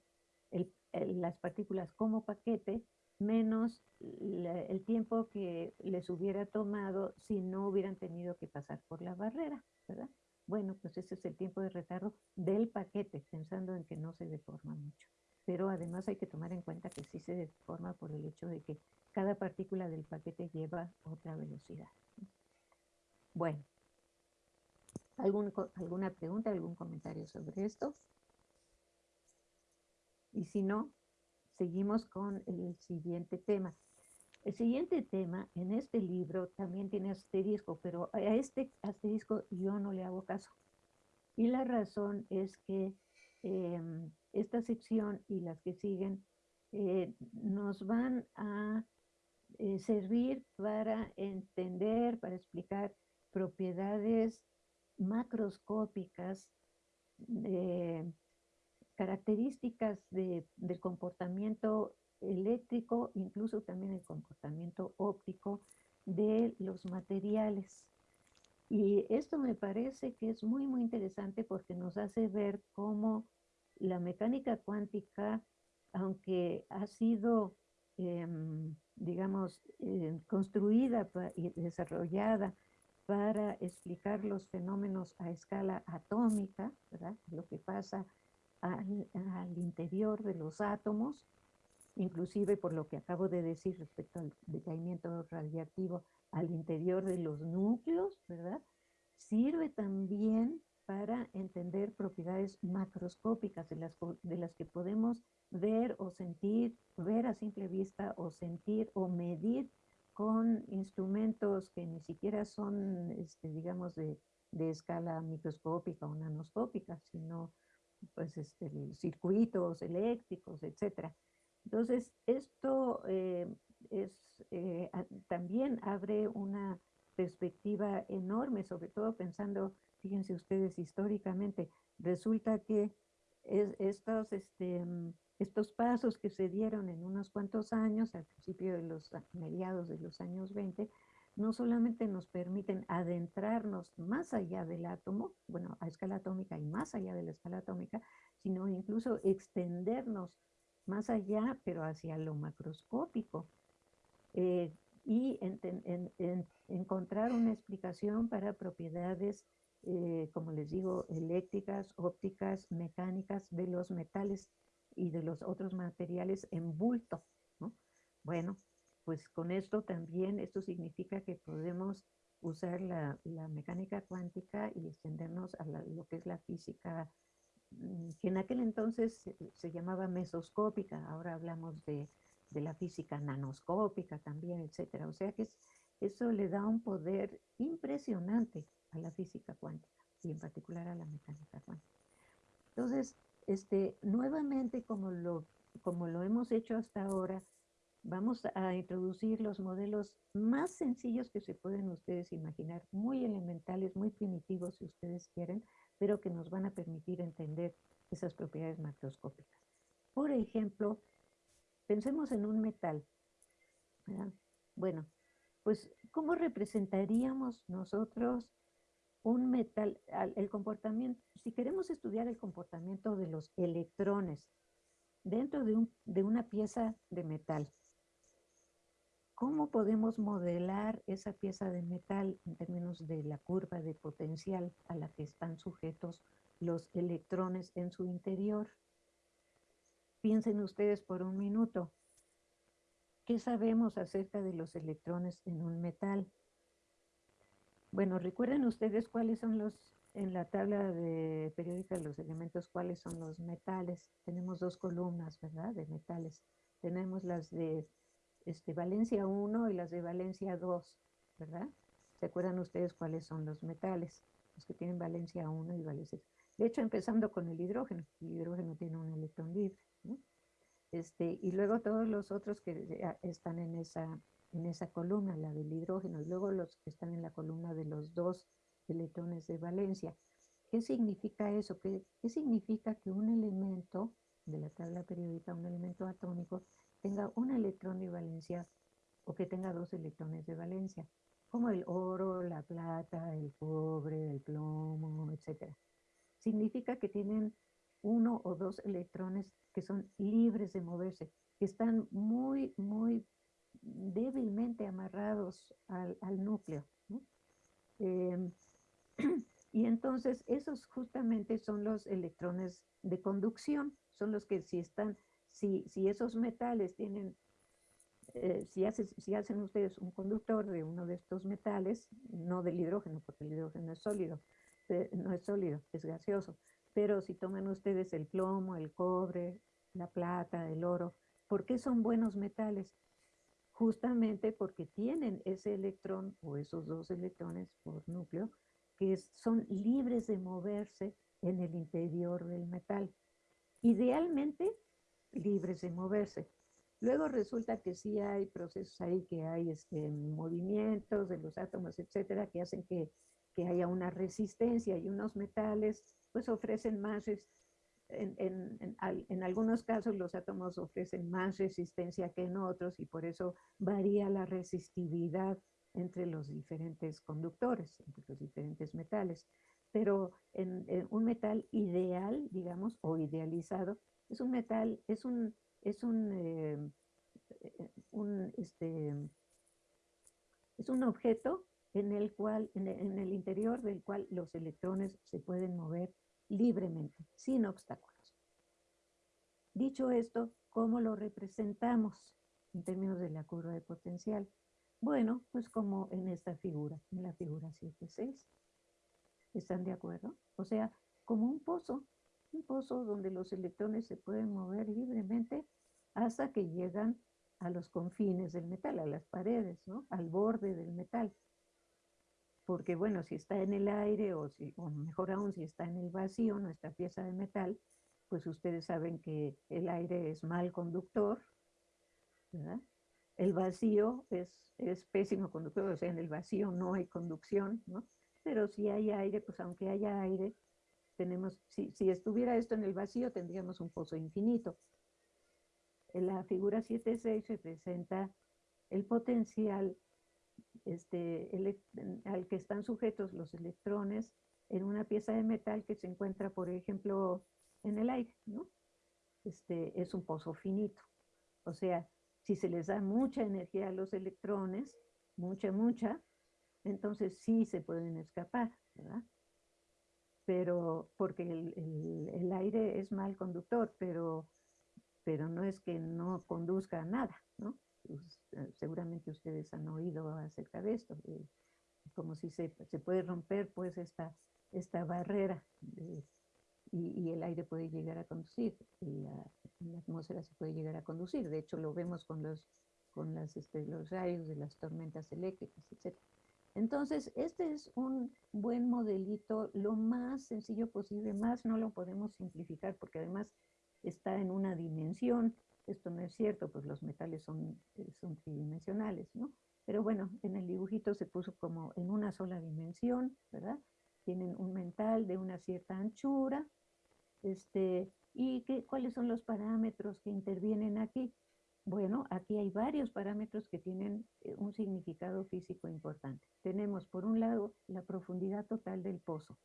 las partículas como paquete, menos el tiempo que les hubiera tomado si no hubieran tenido que pasar por la barrera, ¿verdad? Bueno, pues ese es el tiempo de retardo del paquete, pensando en que no se deforma mucho. Pero además hay que tomar en cuenta que sí se deforma por el hecho de que cada partícula del paquete lleva otra velocidad. Bueno, ¿alguna pregunta, algún comentario sobre esto? Y si no, seguimos con el siguiente tema. El siguiente tema en este libro también tiene asterisco, pero a este asterisco yo no le hago caso. Y la razón es que em, esta sección y las que siguen eh, nos van a eh, servir para entender, para explicar propiedades macroscópicas, características del comportamiento eléctrico, incluso también el comportamiento óptico de los materiales. Y esto me parece que es muy, muy interesante porque nos hace ver cómo la mecánica cuántica, aunque ha sido, em, digamos, eh, construida y desarrollada para explicar los fenómenos a escala atómica, ¿verdad? lo que pasa al interior de los átomos, inclusive por lo que acabo de decir respecto al decaimiento radiactivo al interior de los núcleos, ¿verdad? Sirve también para entender propiedades macroscópicas de las, de las que podemos ver o sentir, ver a simple vista o sentir o medir con instrumentos que ni siquiera son, este, digamos, de, de, escala microscópica o nanoscópica, sino pues, este, circuitos eléctricos, etcétera. Entonces, esto eh, es, eh, también abre una perspectiva enorme, sobre todo pensando, fíjense ustedes históricamente, resulta que estos, este, estos pasos que se dieron en unos cuantos años, al principio de los mediados de los años 20, no solamente nos permiten adentrarnos más allá del átomo, bueno, a escala atómica y más allá de la escala atómica, sino incluso extendernos más allá, pero hacia lo macroscópico. Eh, y encontrar una explicación para propiedades, eh, como les digo, eléctricas, ópticas, mecánicas de los metales y de los otros materiales en bulto. Bueno, pues con esto también, esto significa que podemos usar la, mecánica cuántica y extendernos a lo que es la física que en aquel entonces se, llamaba mesoscópica, ahora hablamos de, la física nanoscópica también, etcétera. O sea que eso le da un poder impresionante a la física cuántica y en particular a la mecánica cuántica. Entonces, este, nuevamente, como lo, como lo hemos hecho hasta ahora, vamos a introducir los modelos más sencillos que se pueden ustedes imaginar, muy elementales, muy primitivos si ustedes quieren, pero que nos van a permitir entender esas propiedades macroscópicas. Por ejemplo, pensemos en un metal. Bueno, pues, ¿cómo representaríamos nosotros un metal, el comportamiento, si queremos estudiar el comportamiento de los electrones dentro de, un, de una pieza de metal, ¿cómo podemos modelar esa pieza de metal en términos de la curva de potencial a la que están sujetos los electrones en su interior? Piensen ustedes por un minuto. ¿Qué sabemos acerca de los electrones en un metal? Bueno, recuerden ustedes cuáles son los, en la tabla de periódica los elementos, cuáles son los metales. Tenemos dos columnas, ¿verdad? De metales. Tenemos las de este, valencia 1 y las de valencia 2, ¿verdad? ¿Se acuerdan ustedes cuáles son los metales? Los que tienen valencia 1 y valencia 2. De hecho, empezando con el hidrógeno. El hidrógeno tiene un electrón libre. Este, y luego todos los otros que están en esa, en esa columna, la del hidrógeno, y luego los que están en la columna de los dos electrones de valencia. ¿Qué significa eso? ¿Qué, qué significa que un elemento de la tabla periódica, un elemento atómico, tenga un electrón de valencia o que tenga dos electrones de valencia, como el oro, la plata, el cobre, el plomo, etc. Significa que tienen uno o dos electrones que son libres de moverse, que están muy, muy débilmente amarrados al, núcleo. Em, y entonces esos justamente son los electrones de conducción, son los que si están, si, si esos metales tienen, eh, si, si hacen ustedes un conductor de uno de estos metales, no del hidrógeno, porque el hidrógeno es sólido, eh, no es sólido, es gaseoso, pero si toman ustedes el plomo, el cobre, la plata, el oro, ¿por qué son buenos metales? Justamente porque tienen ese electrón o esos dos electrones por núcleo que son libres de moverse en el interior del metal. Idealmente, libres de moverse. Luego resulta que sí hay procesos ahí, que hay este, movimientos de los átomos, etcétera, que hacen que, que haya una resistencia y unos metales pues ofrecen más, en, en, en, algunos casos los átomos ofrecen más resistencia que en otros y por eso varía la resistividad entre los diferentes conductores, entre los diferentes metales. Pero en, un metal ideal, digamos, o idealizado, es un metal, es un, es un, eh, un este, es un objeto en el cual, en el interior del cual los electrones se pueden mover libremente, sin obstáculos. Dicho esto, ¿cómo lo representamos en términos de la curva de potencial? Bueno, pues como en esta figura, en la figura 7.6. ¿Están de acuerdo? O sea, como un pozo, un pozo donde los electrones se pueden mover libremente hasta que llegan a los confines del metal, a las paredes, ¿no? Al borde del metal porque bueno, si está en el aire o, si, o mejor aún si está en el vacío, nuestra pieza de metal, pues ustedes saben que el aire es mal conductor, ¿verdad? El vacío es, es pésimo conductor, o sea, en el vacío no hay conducción, ¿no? Pero si hay aire, pues aunque haya aire, tenemos, si, si estuviera esto en el vacío, tendríamos un pozo infinito. La figura 7.6 representa el potencial este, al que están sujetos los electrones en una pieza de metal que se encuentra, por ejemplo, en el aire, ¿no? Este, es un pozo finito. O sea, si se les da mucha energía a los electrones, mucha, mucha, entonces sí se pueden escapar, ¿verdad? Pero, porque el, el aire es mal conductor, pero, pero no es que no conduzca a nada, ¿no? Eh, seguramente ustedes han oído acerca de esto, como si se, se, puede romper pues esta, esta barrera y, el aire puede llegar a conducir, la, la, atmósfera se puede llegar a conducir, de hecho lo vemos con los, con las, este, los rayos de las tormentas eléctricas, etc. Entonces, este es un buen modelito, lo más sencillo posible, más no lo podemos simplificar porque además está en una dimensión, esto no es cierto, pues los metales son, eh, son tridimensionales, ¿no? Pero bueno, en el dibujito se puso como en una sola dimensión, ¿verdad? Tienen un metal de una cierta anchura, este, ¿y qué, cuáles son los parámetros que intervienen aquí? Bueno, aquí hay varios parámetros que tienen eh, un significado físico importante. Tenemos, por un lado, la profundidad total del pozo,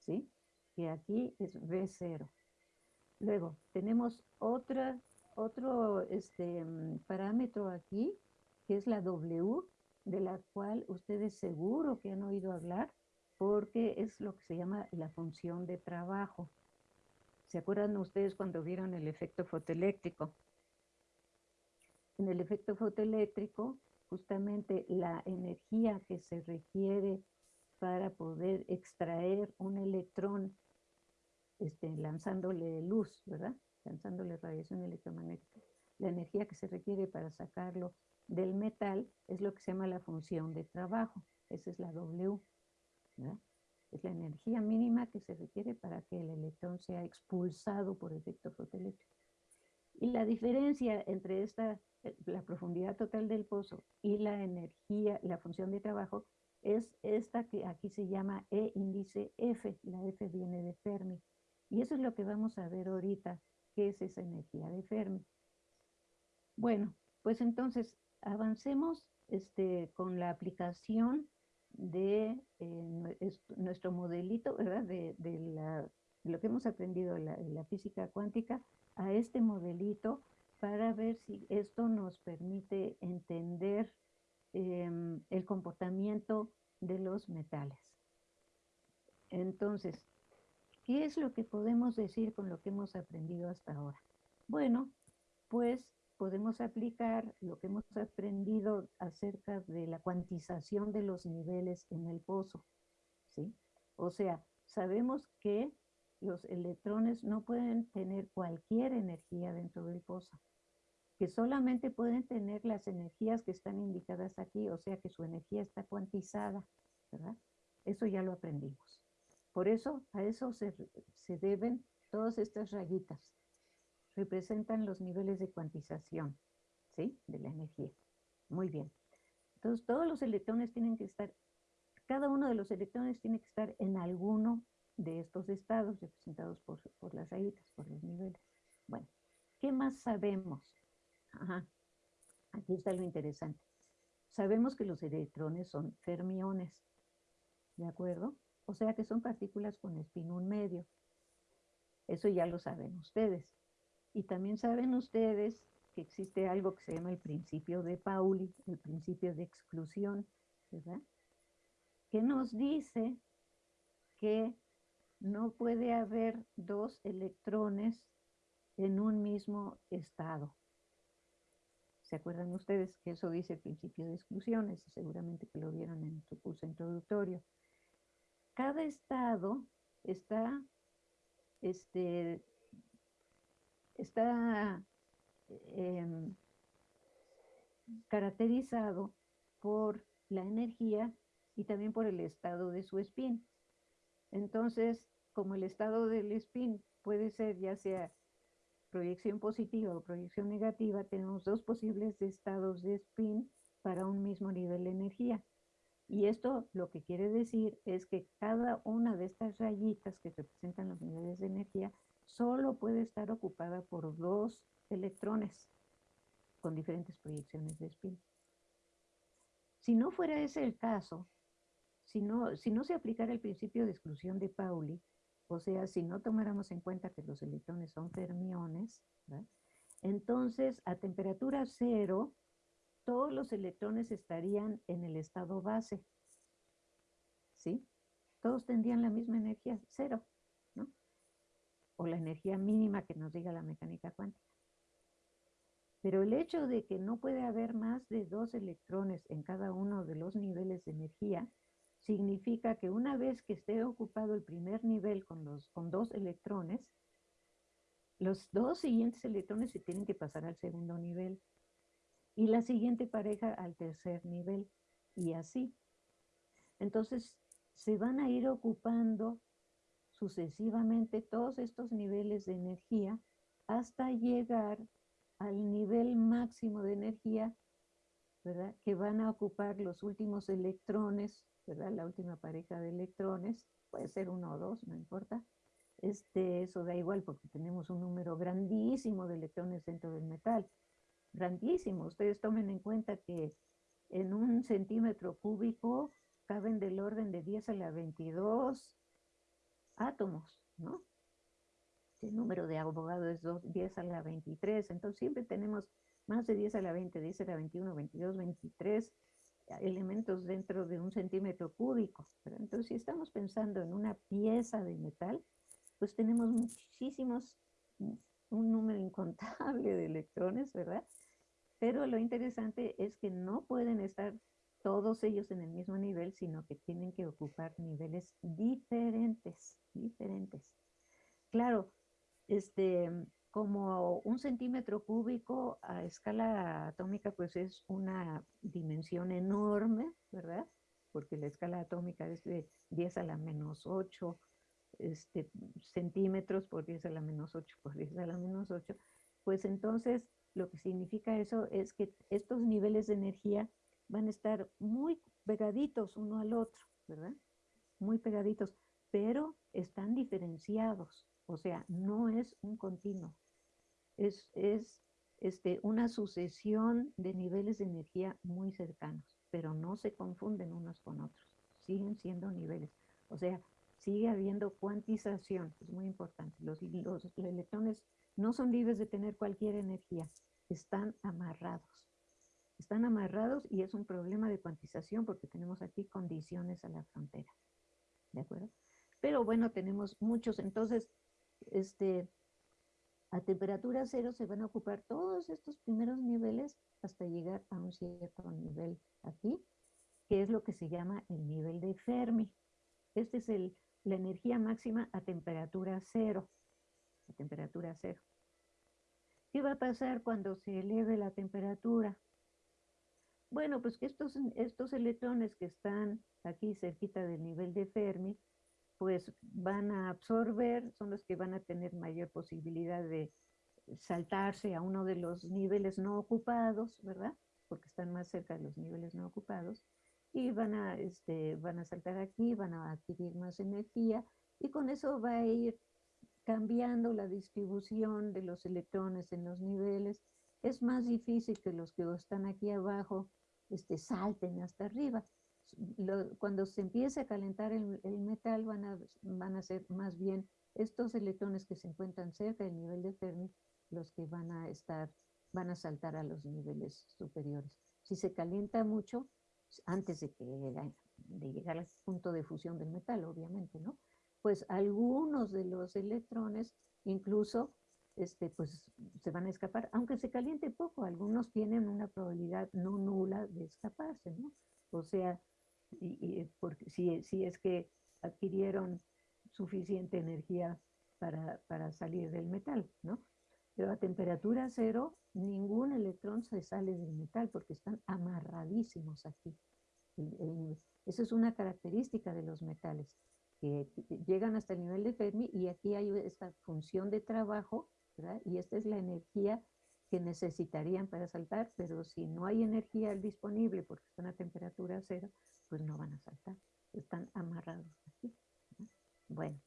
¿sí? Que aquí es V0. Luego, tenemos otro este, mm, parámetro aquí que es la W, de la cual ustedes seguro que han oído hablar, porque es lo que se llama la función de trabajo. ¿Se acuerdan ustedes cuando vieron el efecto fotoeléctrico? En el efecto fotoeléctrico, justamente la energía que se requiere para poder extraer un electrón este, lanzándole luz, ¿verdad? Lanzándole radiación electromagnética. La energía que se requiere para sacarlo del metal es lo que se llama la función de trabajo. Esa es la W. Es la energía mínima que se requiere para que el electrón sea expulsado por efecto fotoeléctrico. Y la diferencia entre esta, eh, la profundidad total del pozo y la energía, la función de trabajo, es esta que aquí se llama E índice F. La F viene de Fermi. Y eso es lo que vamos a ver ahorita, qué es esa energía de Fermi. Bueno, pues entonces avancemos este, con la aplicación de eh, nuestro modelito, ¿verdad? De, lo que hemos aprendido en la, física cuántica a este modelito para ver si esto nos permite entender em, el comportamiento de los metales. Entonces, ¿qué es lo que podemos decir con lo que hemos aprendido hasta ahora? Bueno, pues podemos aplicar lo que hemos aprendido acerca de la cuantización de los niveles en el pozo, ¿sí? O sea, sabemos que los electrones no pueden tener cualquier energía dentro del pozo, que solamente pueden tener las energías que están indicadas aquí, o sea que su energía está cuantizada, ¿verdad? Eso ya lo aprendimos. Por eso, a eso se, se deben todas estas rayitas representan los niveles de cuantización, ¿sí? De la energía. Muy bien. Entonces, todos los electrones tienen que estar, cada uno de los electrones tiene que estar en alguno de estos estados representados por, por las rayitas, por los niveles. Bueno, ¿qué más sabemos? Ajá, aquí está lo interesante. Sabemos que los electrones son fermiones, ¿de acuerdo? O sea que son partículas con espín un medio. Eso ya lo saben ustedes. Y también saben ustedes que existe algo que se llama el principio de Pauli, el principio de exclusión, ¿verdad? Que nos dice que no puede haber dos electrones en un mismo estado. ¿Se acuerdan ustedes que eso dice el principio de exclusiones? Seguramente que lo vieron en su curso introductorio. Cada estado está este, está em, caracterizado por la energía y también por el estado de su spin. Entonces, como el estado del spin puede ser ya sea proyección positiva o proyección negativa, tenemos dos posibles estados de spin para un mismo nivel de energía. Y esto lo que quiere decir es que cada una de estas rayitas que representan los niveles de energía solo puede estar ocupada por dos electrones con diferentes proyecciones de spin. Si no fuera ese el caso, si no, no se aplicara el principio de exclusión de Pauli, o sea, si no tomáramos en cuenta que los electrones son fermiones, entonces a temperatura cero, todos los electrones estarían en el estado base. ¿Sí? Todos tendrían la misma energía, cero o la energía mínima que nos diga la mecánica cuántica. Pero el hecho de que no puede haber más de dos electrones en cada uno de los niveles de energía significa que una vez que esté ocupado el primer nivel con, los, con dos electrones, los dos siguientes electrones se tienen que pasar al segundo nivel y la siguiente pareja al tercer nivel y así. Entonces se van a ir ocupando sucesivamente todos estos niveles de energía hasta llegar al nivel máximo de energía, ¿verdad? Que van a ocupar los últimos electrones, ¿verdad? La última pareja de electrones, puede ser uno o dos, no importa. Este, eso da igual porque tenemos un número grandísimo de electrones dentro del metal. Grandísimo. Ustedes tomen en cuenta que en un centímetro cúbico caben del orden de 10 a la 22 átomos, ¿no? El número de abogados es 10 a la 23, entonces siempre tenemos más de 10 a la 20, 10 a la 21, 22, 23 elementos dentro de un centímetro cúbico. Entonces, si estamos pensando en una pieza de metal, pues tenemos muchísimos, un número incontable de electrones, ¿verdad? Pero lo interesante es que no pueden estar todos ellos en el mismo nivel, sino que tienen que ocupar niveles diferentes, diferentes. Claro, este, como un centímetro cúbico a escala atómica, pues es una dimensión enorme, ¿verdad? Porque la escala atómica es de 10 a la menos 8 este, centímetros por 10 a la menos 8 por 10 a la menos 8, pues entonces lo que significa eso es que estos niveles de energía van a estar muy pegaditos uno al otro, ¿verdad? Muy pegaditos, pero están diferenciados, o sea, no es un continuo, es, es este, una sucesión de niveles de energía muy cercanos, pero no se confunden unos con otros, siguen siendo niveles. O sea, sigue habiendo cuantización, es muy importante. Los, los, electrones no son libres de tener cualquier energía, están amarrados. Están amarrados y es un problema de cuantización porque tenemos aquí condiciones a la frontera. ¿De acuerdo? Pero bueno, tenemos muchos. Entonces, este, a temperatura cero se van a ocupar todos estos primeros niveles hasta llegar a un cierto nivel aquí, que es lo que se llama el nivel de Fermi. Este es la energía máxima a temperatura cero, a temperatura cero. ¿Qué va a pasar cuando se eleve la temperatura? Bueno, pues que estos, estos electrones que están aquí cerquita del nivel de Fermi, pues van a absorber, son los que van a tener mayor posibilidad de saltarse a uno de los niveles no ocupados, ¿verdad? Porque están más cerca de los niveles no ocupados y van a, este, van a saltar aquí, van a adquirir más energía y con eso va a ir cambiando la distribución de los electrones en los niveles. Es más difícil que los que están aquí abajo este, salten hasta arriba. Cuando se empiece a calentar el, el, metal van a, van a ser más bien estos electrones que se encuentran cerca del nivel de Fermi los que van a estar, van a saltar a los niveles superiores. Si se calienta mucho, antes de, que, de llegar al punto de fusión del metal, obviamente, ¿no? Pues algunos de los electrones incluso este, pues, se van a escapar, aunque se caliente poco, algunos tienen una probabilidad no nula de escaparse, ¿no? O sea, y, porque si, si es que adquirieron suficiente energía para, para salir del metal, ¿no? Pero a temperatura cero, ningún electrón se sale del metal porque están amarradísimos aquí. esa es una característica de los metales, que llegan hasta el nivel de Fermi y aquí hay esta función de trabajo, ¿verdad? Y esta es la energía que necesitarían para saltar, pero si no hay energía disponible porque están a temperatura cero, pues no van a saltar, están amarrados aquí. Bueno.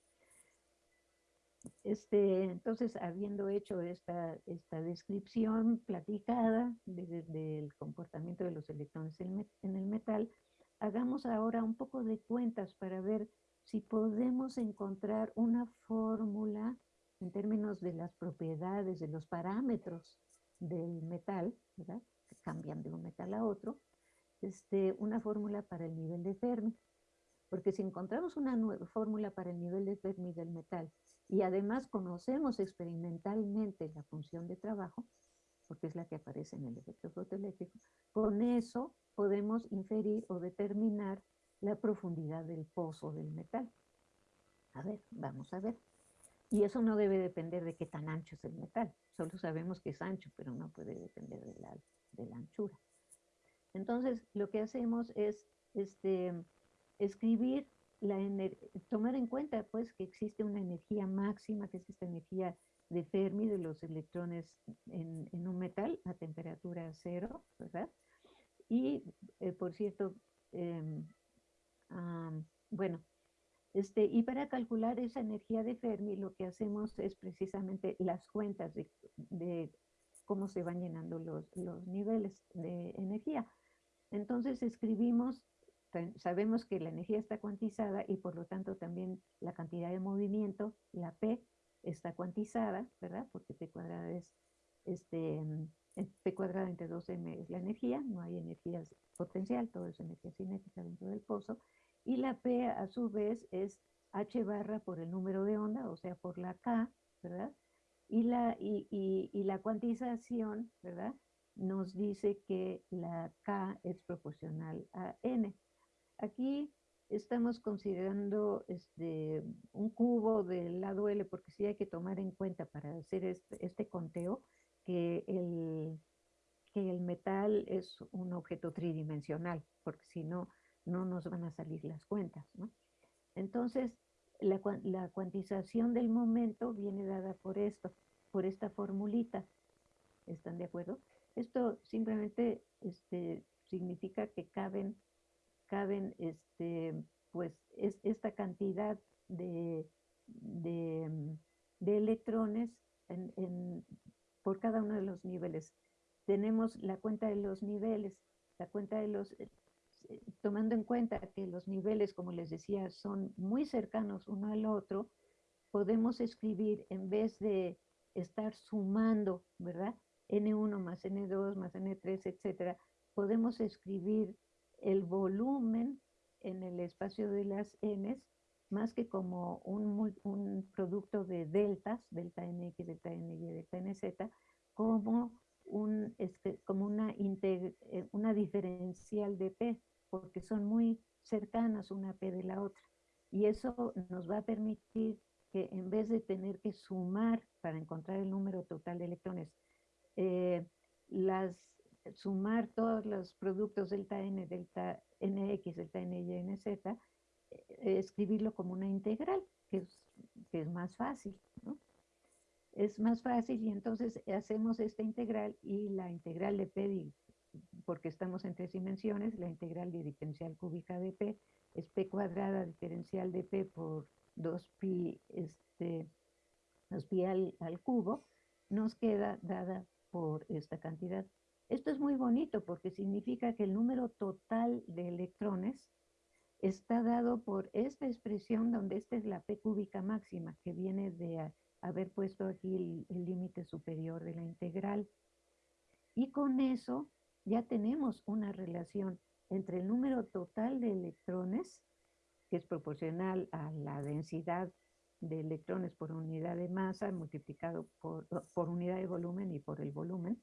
Este, entonces, habiendo hecho esta, esta descripción platicada del comportamiento de los electrones en, en el metal, hagamos ahora un poco de cuentas para ver si podemos encontrar una fórmula en términos de las propiedades, de los parámetros del metal, ¿verdad? que cambian de un metal a otro, este, una fórmula para el nivel de Fermi. Porque si encontramos una nueva fórmula para el nivel de Fermi del metal y además conocemos experimentalmente la función de trabajo, porque es la que aparece en el efecto fotoeléctrico, con eso podemos inferir o determinar la profundidad del pozo del metal. A ver, vamos a ver. Y eso no debe depender de qué tan ancho es el metal. Solo sabemos que es ancho, pero no puede depender de la, de la anchura. Entonces, lo que hacemos es este, escribir tomar en cuenta pues que existe una energía máxima, que es esta energía de Fermi de los electrones en, un metal a temperatura cero, ¿verdad? Y, eh, por cierto, em, bueno, este, y para calcular esa energía de Fermi, lo que hacemos es precisamente las cuentas de, de cómo se van llenando los, niveles de energía. Entonces escribimos sabemos que la energía está cuantizada y por lo tanto también la cantidad de movimiento, la P, está cuantizada, ¿verdad? Porque P cuadrada es este, P cuadrada entre 2m es la energía, no hay energía potencial, todo es energía cinética dentro del pozo, y la P a su vez es H barra por el número de onda, o sea, por la K, ¿verdad? Y la, y, y la cuantización, ¿verdad? Nos dice que la K es proporcional a N. Aquí estamos considerando este, un cubo del lado L, porque sí hay que tomar en cuenta para hacer este, este conteo que el, que el metal es un objeto tridimensional, porque si no, no nos van a salir las cuentas. ¿no? Entonces, la, la, cuantización del momento viene dada por esto, por esta formulita. ¿Están de acuerdo? Esto simplemente este, significa que caben caben este, pues es esta cantidad de, de, electrones en, por cada uno de los niveles. Tenemos la cuenta de los niveles, la cuenta de los, tomando en cuenta que los niveles, como les decía, son muy cercanos uno al otro, podemos escribir en vez de estar sumando, ¿verdad? N1 más N2 más N3, etcétera, podemos escribir el volumen en el espacio de las n más que como un, un, producto de deltas, delta nx, delta ny, delta nz, como, un, este, como una, eh, una diferencial de p, porque son muy cercanas una p de la otra. Y eso nos va a permitir que en vez de tener que sumar para encontrar el número total de electrones, eh, las sumar todos los productos delta n, delta nx, delta ny, nz, eh, escribirlo como una integral, que es, que es más fácil, ¿no? Es más fácil y entonces hacemos esta integral y la integral de P, porque estamos en tres dimensiones, la integral de diferencial cúbica de P es P cuadrada diferencial de P por 2pi, este, 2pi al, al cubo, nos queda dada por esta cantidad. Esto es muy bonito porque significa que el número total de electrones está dado por esta expresión donde esta es la P cúbica máxima, que viene de haber puesto aquí el límite superior de la integral. Y con eso ya tenemos una relación entre el número total de electrones, que es proporcional a la densidad de electrones por unidad de masa multiplicado por, por unidad de volumen y por el volumen,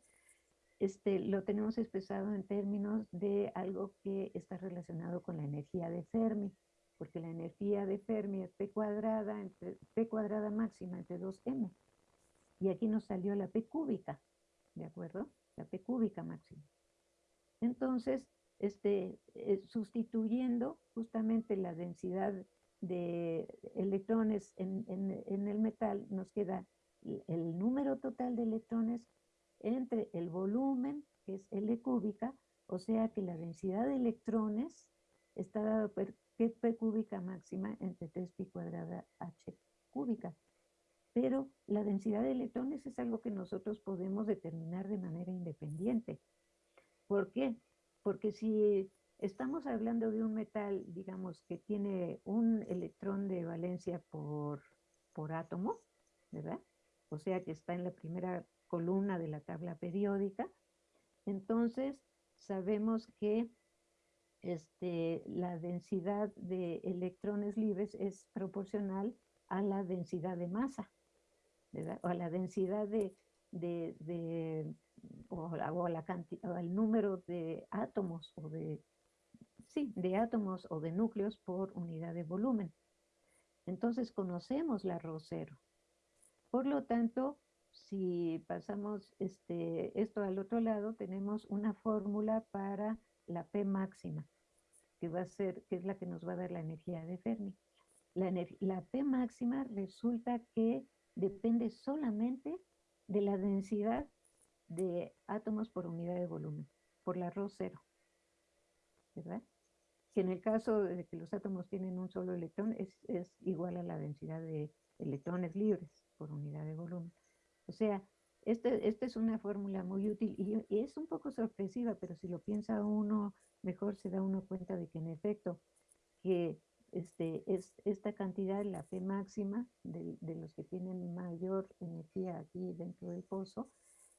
este, lo tenemos expresado en términos de algo que está relacionado con la energía de Fermi, porque la energía de Fermi es P cuadrada, entre, P cuadrada máxima entre 2m. Y aquí nos salió la P cúbica, ¿de acuerdo? La P cúbica máxima. Entonces, este, eh, sustituyendo justamente la densidad de electrones en, en el metal, nos queda el número total de electrones entre el volumen, que es L cúbica, o sea que la densidad de electrones está dada por P cúbica máxima entre 3pi cuadrada H cúbica. Pero la densidad de electrones es algo que nosotros podemos determinar de manera independiente. ¿Por qué? Porque si estamos hablando de un metal, digamos, que tiene un electrón de valencia por, por átomo, ¿verdad? O sea que está en la primera columna de la tabla periódica. Entonces, sabemos que este, la densidad de electrones libres es proporcional a la densidad de masa, o a la densidad de, de, o, a la cantidad, al número de átomos o de, sí, de átomos o de núcleos por unidad de volumen. Entonces conocemos la rho cero. Por lo tanto, si pasamos este, esto al otro lado, tenemos una fórmula para la P máxima, que va a ser, que es la que nos va a dar la energía de Fermi. La, la P máxima resulta que depende solamente de la densidad de átomos por unidad de volumen, por la rho cero, ¿verdad? Que en el caso de que los átomos tienen un solo electrón es, es igual a la densidad de electrones libres por unidad de volumen. O sea, esta este es una fórmula muy útil y, es un poco sorpresiva, pero si lo piensa uno, mejor se da uno cuenta de que en efecto, que este, es, esta cantidad, la P máxima de, los que tienen mayor energía aquí dentro del pozo,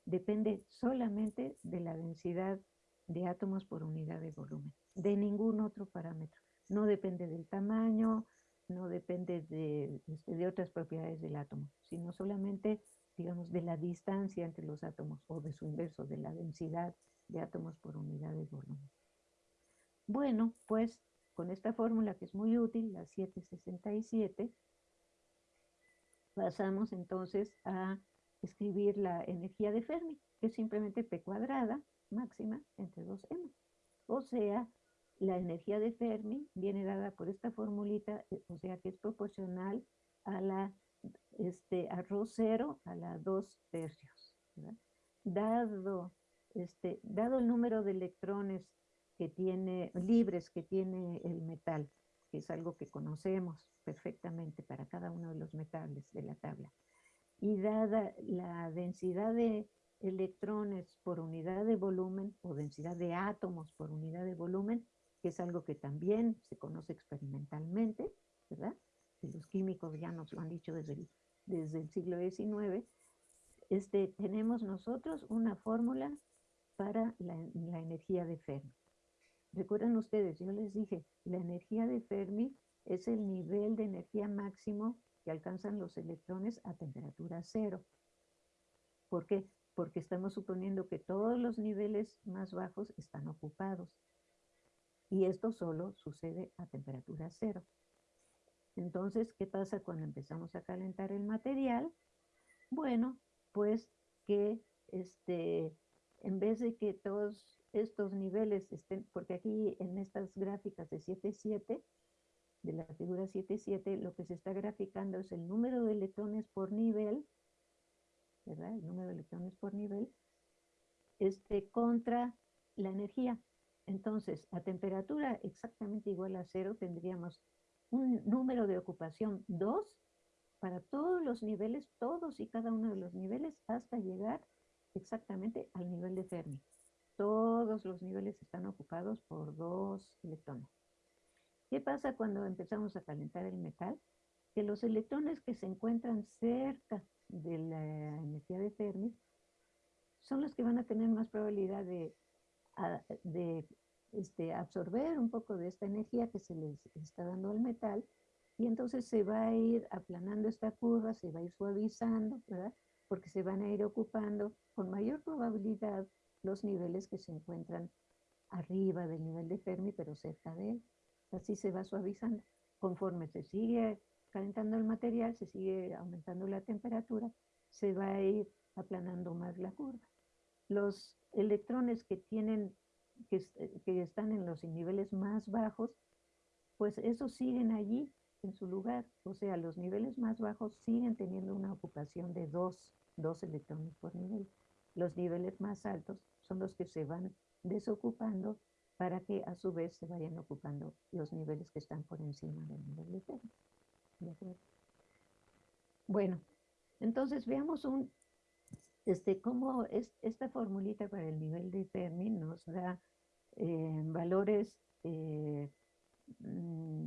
depende solamente de la densidad de átomos por unidad de volumen, de ningún otro parámetro. No depende del tamaño, no depende de, este, de otras propiedades del átomo, sino solamente, digamos, de la distancia entre los átomos o de su inverso, de la densidad de átomos por unidad de volumen. Bueno, pues con esta fórmula que es muy útil, la 767, pasamos entonces a escribir la energía de Fermi, que es simplemente P cuadrada máxima entre 2m. O sea, la energía de Fermi viene dada por esta formulita, eh, o sea que es proporcional a la este, a rho cero a la 2 tercios. Dado, este, dado el número de electrones que tiene, libres que tiene el metal, que es algo que conocemos perfectamente para cada uno de los metales de la tabla, y dada la densidad de electrones por unidad de volumen o densidad de átomos por unidad de volumen, que es algo que también se conoce experimentalmente, ¿verdad? Y los químicos ya nos lo han dicho desde el, desde el siglo XIX, este, tenemos nosotros una fórmula para la, la energía de Fermi. Recuerdan ustedes, yo les dije, la energía de Fermi es el nivel de energía máximo que alcanzan los electrones a temperatura cero. ¿Por qué? Porque estamos suponiendo que todos los niveles más bajos están ocupados. Y esto solo sucede a temperatura cero. Entonces, ¿qué pasa cuando empezamos a calentar el material? Bueno, pues que este, en vez de que todos estos niveles estén, porque aquí en estas gráficas de 7.7, de la figura 7.7, lo que se está graficando es el número de electrones por nivel, ¿verdad? El número de electrones por nivel, este, contra la energía. Entonces, a temperatura exactamente igual a cero, tendríamos un número de ocupación 2 para todos los niveles, todos y cada uno de los niveles, hasta llegar exactamente al nivel de Fermi. Todos los niveles están ocupados por dos electrones. ¿Qué pasa cuando empezamos a calentar el metal? Que los electrones que se encuentran cerca de la energía de Fermi son los que van a tener más probabilidad de, este, absorber un poco de esta energía que se les está dando al metal y entonces se va a ir aplanando esta curva, se va a ir suavizando, ¿verdad? Porque se van a ir ocupando con mayor probabilidad los niveles que se encuentran arriba del nivel de Fermi, pero cerca de él así se va suavizando. Conforme se sigue calentando el material, se sigue aumentando la temperatura, se va a ir aplanando más la curva. Los electrones que tienen, que, que están en los niveles más bajos, pues esos siguen allí en su lugar. O sea, los niveles más bajos siguen teniendo una ocupación de dos, dos electrones por nivel. Los niveles más altos son los que se van desocupando para que a su vez se vayan ocupando los niveles que están por encima del nivel de Fermi. ¿De acuerdo? Bueno, entonces veamos un, este, cómo es, esta formulita para el nivel de Fermi nos da eh, valores eh, mm,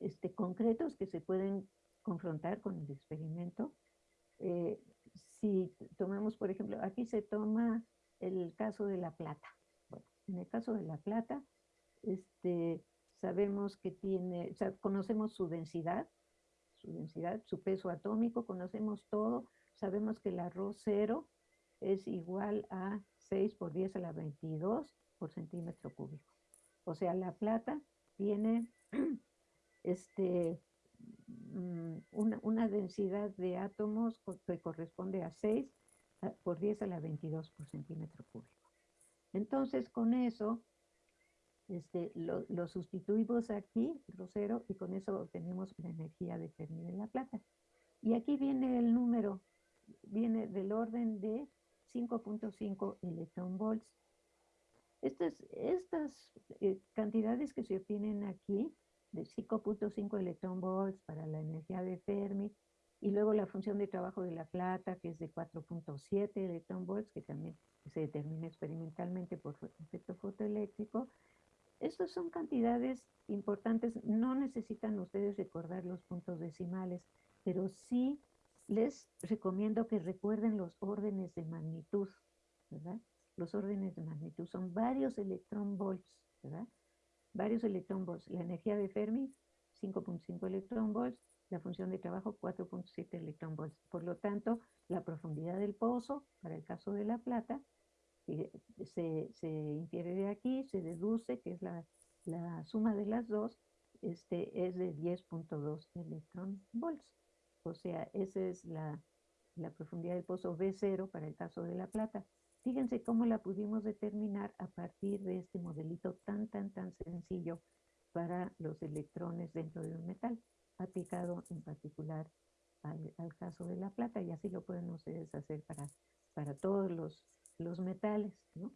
este, concretos que se pueden confrontar con el experimento. Eh, si tomamos, por ejemplo, aquí se toma el caso de la plata. En el caso de la plata, este, sabemos que tiene, o sea, conocemos su densidad, su densidad, su peso atómico, conocemos todo, sabemos que el arroz cero es igual a 6 por 10 a la 22 por centímetro cúbico. O sea, la plata tiene este, mm, una, una, densidad de átomos que corresponde a 6 por 10 a la 22 por centímetro cúbico. Entonces, con eso, este, lo, sustituimos aquí, rosero, y con eso obtenemos la energía de Fermi de la plata. Y aquí viene el número, viene del orden de 5.5 electron volts. Estas, estas eh, cantidades que se obtienen aquí, de 5.5 electron volts para la energía de Fermi, y luego la función de trabajo de la plata, que es de 4.7 electron volts, que también se determina experimentalmente por efecto fotoeléctrico. Estas son cantidades importantes, no necesitan ustedes recordar los puntos decimales, pero sí les recomiendo que recuerden los órdenes de magnitud, ¿verdad? Los órdenes de magnitud son varios electron volts, ¿verdad? Varios electron volts. La energía de Fermi, 5.5 electron volts. La función de trabajo, 4.7 electron volts. Por lo tanto, la profundidad del pozo, para el caso de la plata, se, se infiere de aquí, se deduce que es la, la suma de las dos, este, es de 10.2 electron volts. O sea, esa es la, la profundidad del pozo B0 para el caso de la plata. Fíjense cómo la pudimos determinar a partir de este modelito tan, tan, tan sencillo para los electrones dentro de un metal, aplicado en particular al, al caso de la plata, y así lo pueden ustedes hacer para, para todos los, los metales. ¿no?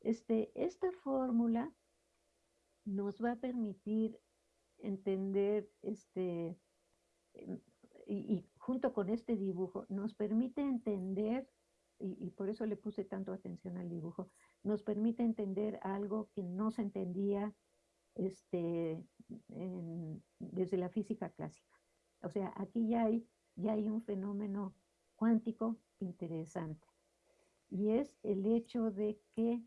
Este, esta fórmula nos va a permitir entender este, em, y, junto con este dibujo nos permite entender, y, por eso le puse tanto atención al dibujo, nos permite entender algo que no se entendía este, desde la física clásica. O sea, aquí ya hay, ya hay un fenómeno cuántico interesante. Y es el hecho de que,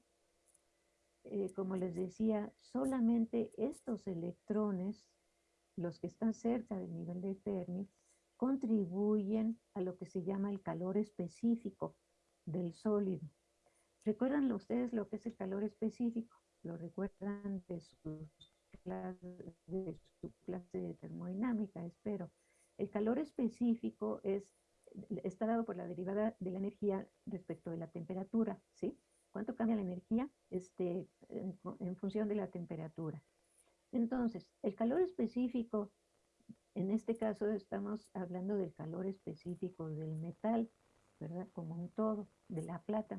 eh, como les decía, solamente estos electrones, los que están cerca del nivel de Fermi, contribuyen a lo que se llama el calor específico del sólido. ¿Recuerdan ustedes lo que es el calor específico? Lo recuerdan de, su clase de termodinámica, espero. El calor específico es, está dado por la derivada de la energía respecto de la temperatura, ¿sí? ¿Cuánto cambia la energía este, en función de la temperatura? Entonces, el calor específico en este caso estamos hablando del calor específico del metal, ¿verdad? Como un todo, de la plata.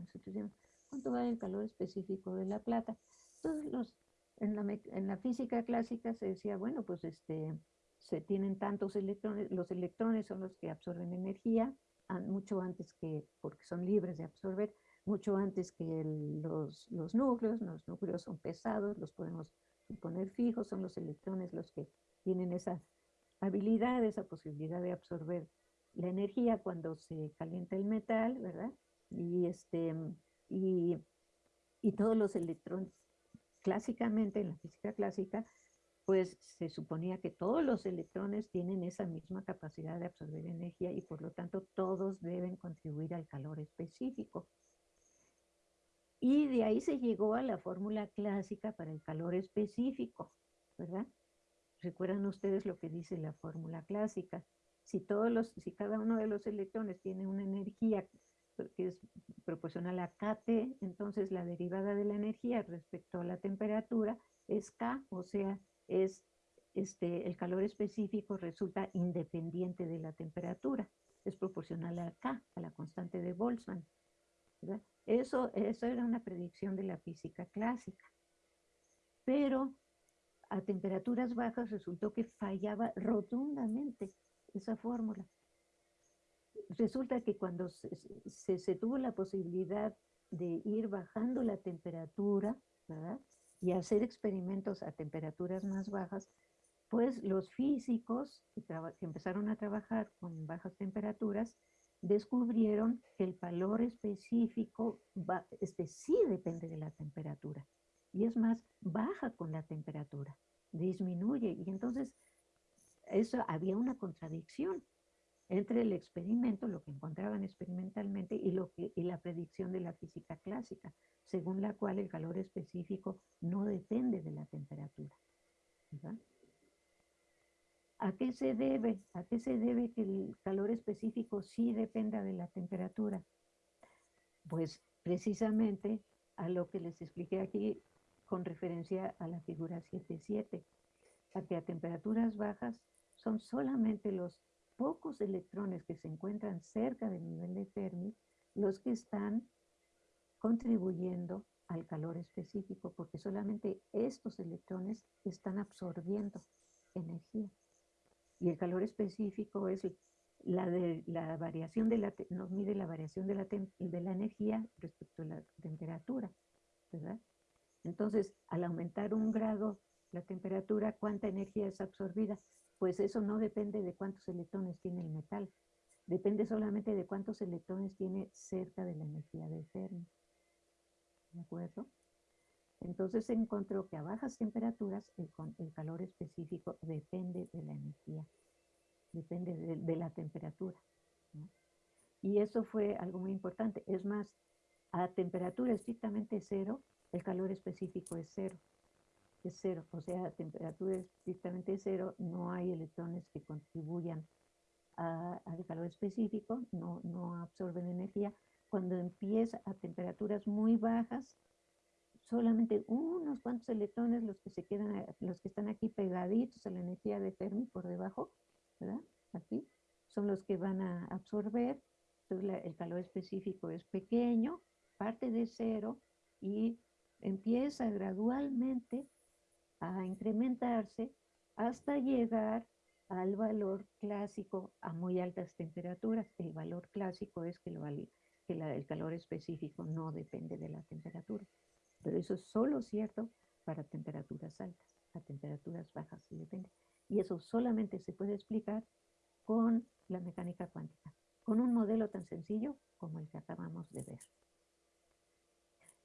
¿cuánto va el calor específico de la plata? Entonces, los, en, la, en la física clásica se decía, bueno, pues este, se tienen tantos electrones, los electrones son los que absorben energía, mucho antes que, porque son libres de absorber, mucho antes que los, los núcleos, los núcleos son pesados, los podemos poner fijos, son los electrones los que tienen esa habilidad, esa posibilidad de absorber la energía cuando se calienta el metal, ¿verdad? Y, este, y, y todos los electrones, clásicamente, en la física clásica, pues se suponía que todos los electrones tienen esa misma capacidad de absorber energía y por lo tanto todos deben contribuir al calor específico. Y de ahí se llegó a la fórmula clásica para el calor específico, ¿verdad? Recuerdan ustedes lo que dice la fórmula clásica. Si, todos los, si cada uno de los electrones tiene una energía que es proporcional a KT, entonces la derivada de la energía respecto a la temperatura es K, o sea, es este, el calor específico resulta independiente de la temperatura, es proporcional a K, a la constante de Boltzmann. Eso, eso era una predicción de la física clásica. Pero a temperaturas bajas resultó que fallaba rotundamente esa fórmula. Resulta que cuando se, tuvo la posibilidad de ir bajando la temperatura, Y hacer experimentos a temperaturas más bajas, pues los físicos que, empezaron a trabajar con bajas temperaturas descubrieron que el valor específico sí depende de la temperatura y es más, baja con la temperatura, disminuye. Y entonces, eso había una contradicción entre el experimento, lo que encontraban experimentalmente, y, lo que, y la predicción de la física clásica, según la cual el calor específico no depende de la temperatura. ¿A qué se debe? ¿A qué se debe que el calor específico sí dependa de la temperatura? Pues precisamente a lo que les expliqué aquí con referencia a la figura 7.7, a que a temperaturas bajas son solamente los pocos electrones que se encuentran cerca del nivel de Fermi los que están contribuyendo al calor específico, porque solamente estos electrones están absorbiendo energía. Y el calor específico es la, de, la variación de la, nos mide la variación de la, de la energía respecto a la temperatura. Entonces, al aumentar un grado la temperatura, ¿cuánta energía es absorbida? Pues eso no depende de cuántos electrones tiene el metal, depende solamente de cuántos electrones tiene cerca de la energía de Fermi. ¿De acuerdo? Entonces se encontró que a bajas temperaturas el, el calor específico depende de la energía, depende de, la temperatura. Y eso fue algo muy importante. Es más, a temperatura estrictamente cero, el calor específico es cero. Es cero, o sea, a temperatura cero no hay electrones que contribuyan al calor específico, no, no absorben energía. Cuando empieza a temperaturas muy bajas, solamente unos cuantos electrones los que se quedan, los que están aquí pegaditos a la energía de Fermi por debajo, ¿verdad? Aquí, son los que van a absorber. Entonces el calor específico es pequeño, parte de cero y empieza gradualmente a incrementarse hasta llegar al valor clásico a muy altas temperaturas. El valor clásico es que, el calor específico no depende de la temperatura. Pero eso es solo cierto para temperaturas altas. A temperaturas bajas sí depende. Y eso solamente se puede explicar con la mecánica cuántica, con un modelo tan sencillo como el que acabamos de ver.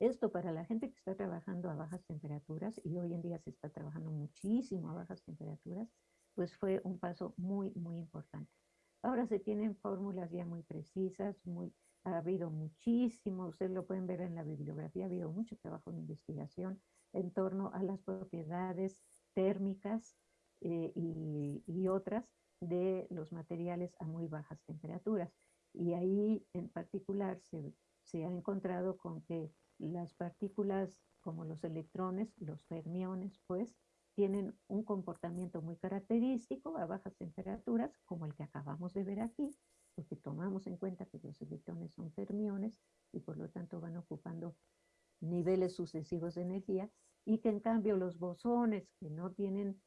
Esto para la gente que está trabajando a bajas temperaturas, y hoy en día se está trabajando muchísimo a bajas temperaturas, pues fue un paso muy, muy importante. Ahora se tienen fórmulas ya muy precisas, ha habido muchísimo, ustedes lo pueden ver en la bibliografía, ha habido mucho trabajo de investigación en torno a las propiedades térmicas eh, y, otras de los materiales a muy bajas temperaturas. Y ahí en particular se, se ha encontrado con que las partículas como los electrones, los fermiones, pues, tienen un comportamiento muy característico a bajas temperaturas, como el que acabamos de ver aquí, porque tomamos en cuenta que los electrones son fermiones y por lo tanto van ocupando niveles sucesivos de energía, y que en cambio los bosones que no tienen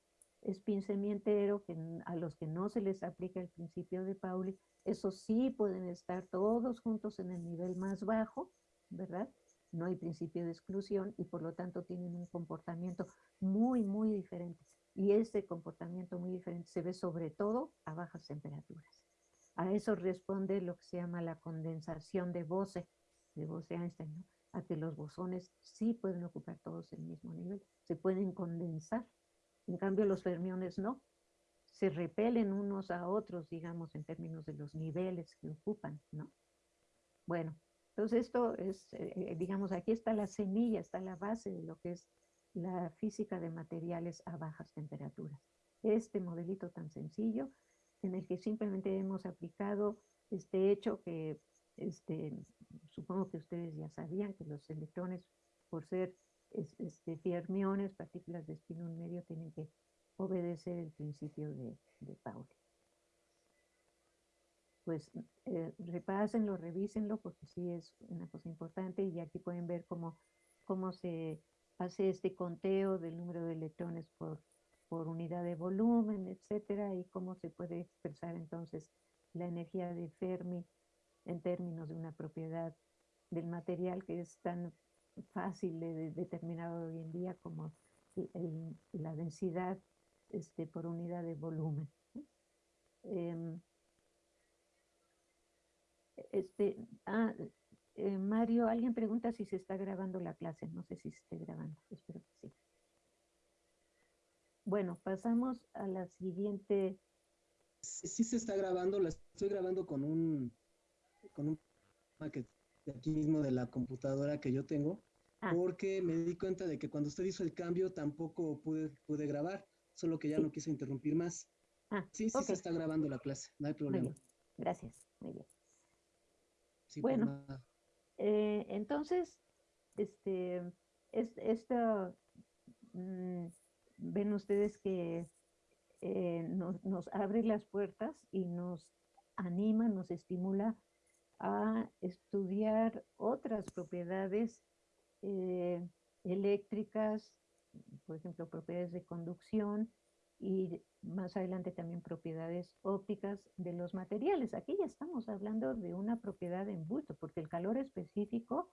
spin semientero, que a los que no se les aplica el principio de Pauli, esos sí pueden estar todos juntos en el nivel más bajo, ¿verdad? No hay principio de exclusión y por lo tanto tienen un comportamiento muy, muy diferente. Y ese comportamiento muy diferente se ve sobre todo a bajas temperaturas. A eso responde lo que se llama la condensación de Bose, de Bose-Einstein, a que los bosones sí pueden ocupar todos el mismo nivel, se pueden condensar. En cambio, los fermiones no, se repelen unos a otros, digamos, en términos de los niveles que ocupan, ¿no? Bueno, entonces esto es, eh, eh, digamos, aquí está la semilla, está la base de lo que es la física de materiales a bajas temperaturas. Este modelito tan sencillo en el que simplemente hemos aplicado este hecho que este, supongo que ustedes ya sabían que los electrones, por ser este, fermiones, partículas de espín medio, tienen que obedecer el principio de Pauli. Pues eh, repásenlo, revísenlo, porque sí es una cosa importante y aquí pueden ver cómo, cómo se hace este conteo del número de electrones por por unidad de volumen, etcétera, y cómo se puede expresar entonces la energía de Fermi en términos de una propiedad del material que es tan fácil de, determinar hoy en día como la densidad este, por unidad de volumen. Em, este, ah, eh, Mario, alguien pregunta si se está grabando la clase. No sé si se está grabando, espero que sí. Bueno, pasamos a la siguiente. Sí, se está grabando, la estoy grabando con un, con un de aquí mismo de la computadora que yo tengo, ah. porque me di cuenta de que cuando usted hizo el cambio tampoco pude, pude grabar, solo que ya no quise interrumpir más. Ah, sí, sí se está grabando la clase, no hay problema. Gracias, muy bien. Bueno, eh, entonces, este, es, mm, ven ustedes que eh, nos, abre las puertas y nos anima, nos estimula a estudiar otras propiedades eh, eléctricas, por ejemplo, propiedades de conducción y más adelante también propiedades ópticas de los materiales. Aquí ya estamos hablando de una propiedad en bulto, porque el calor específico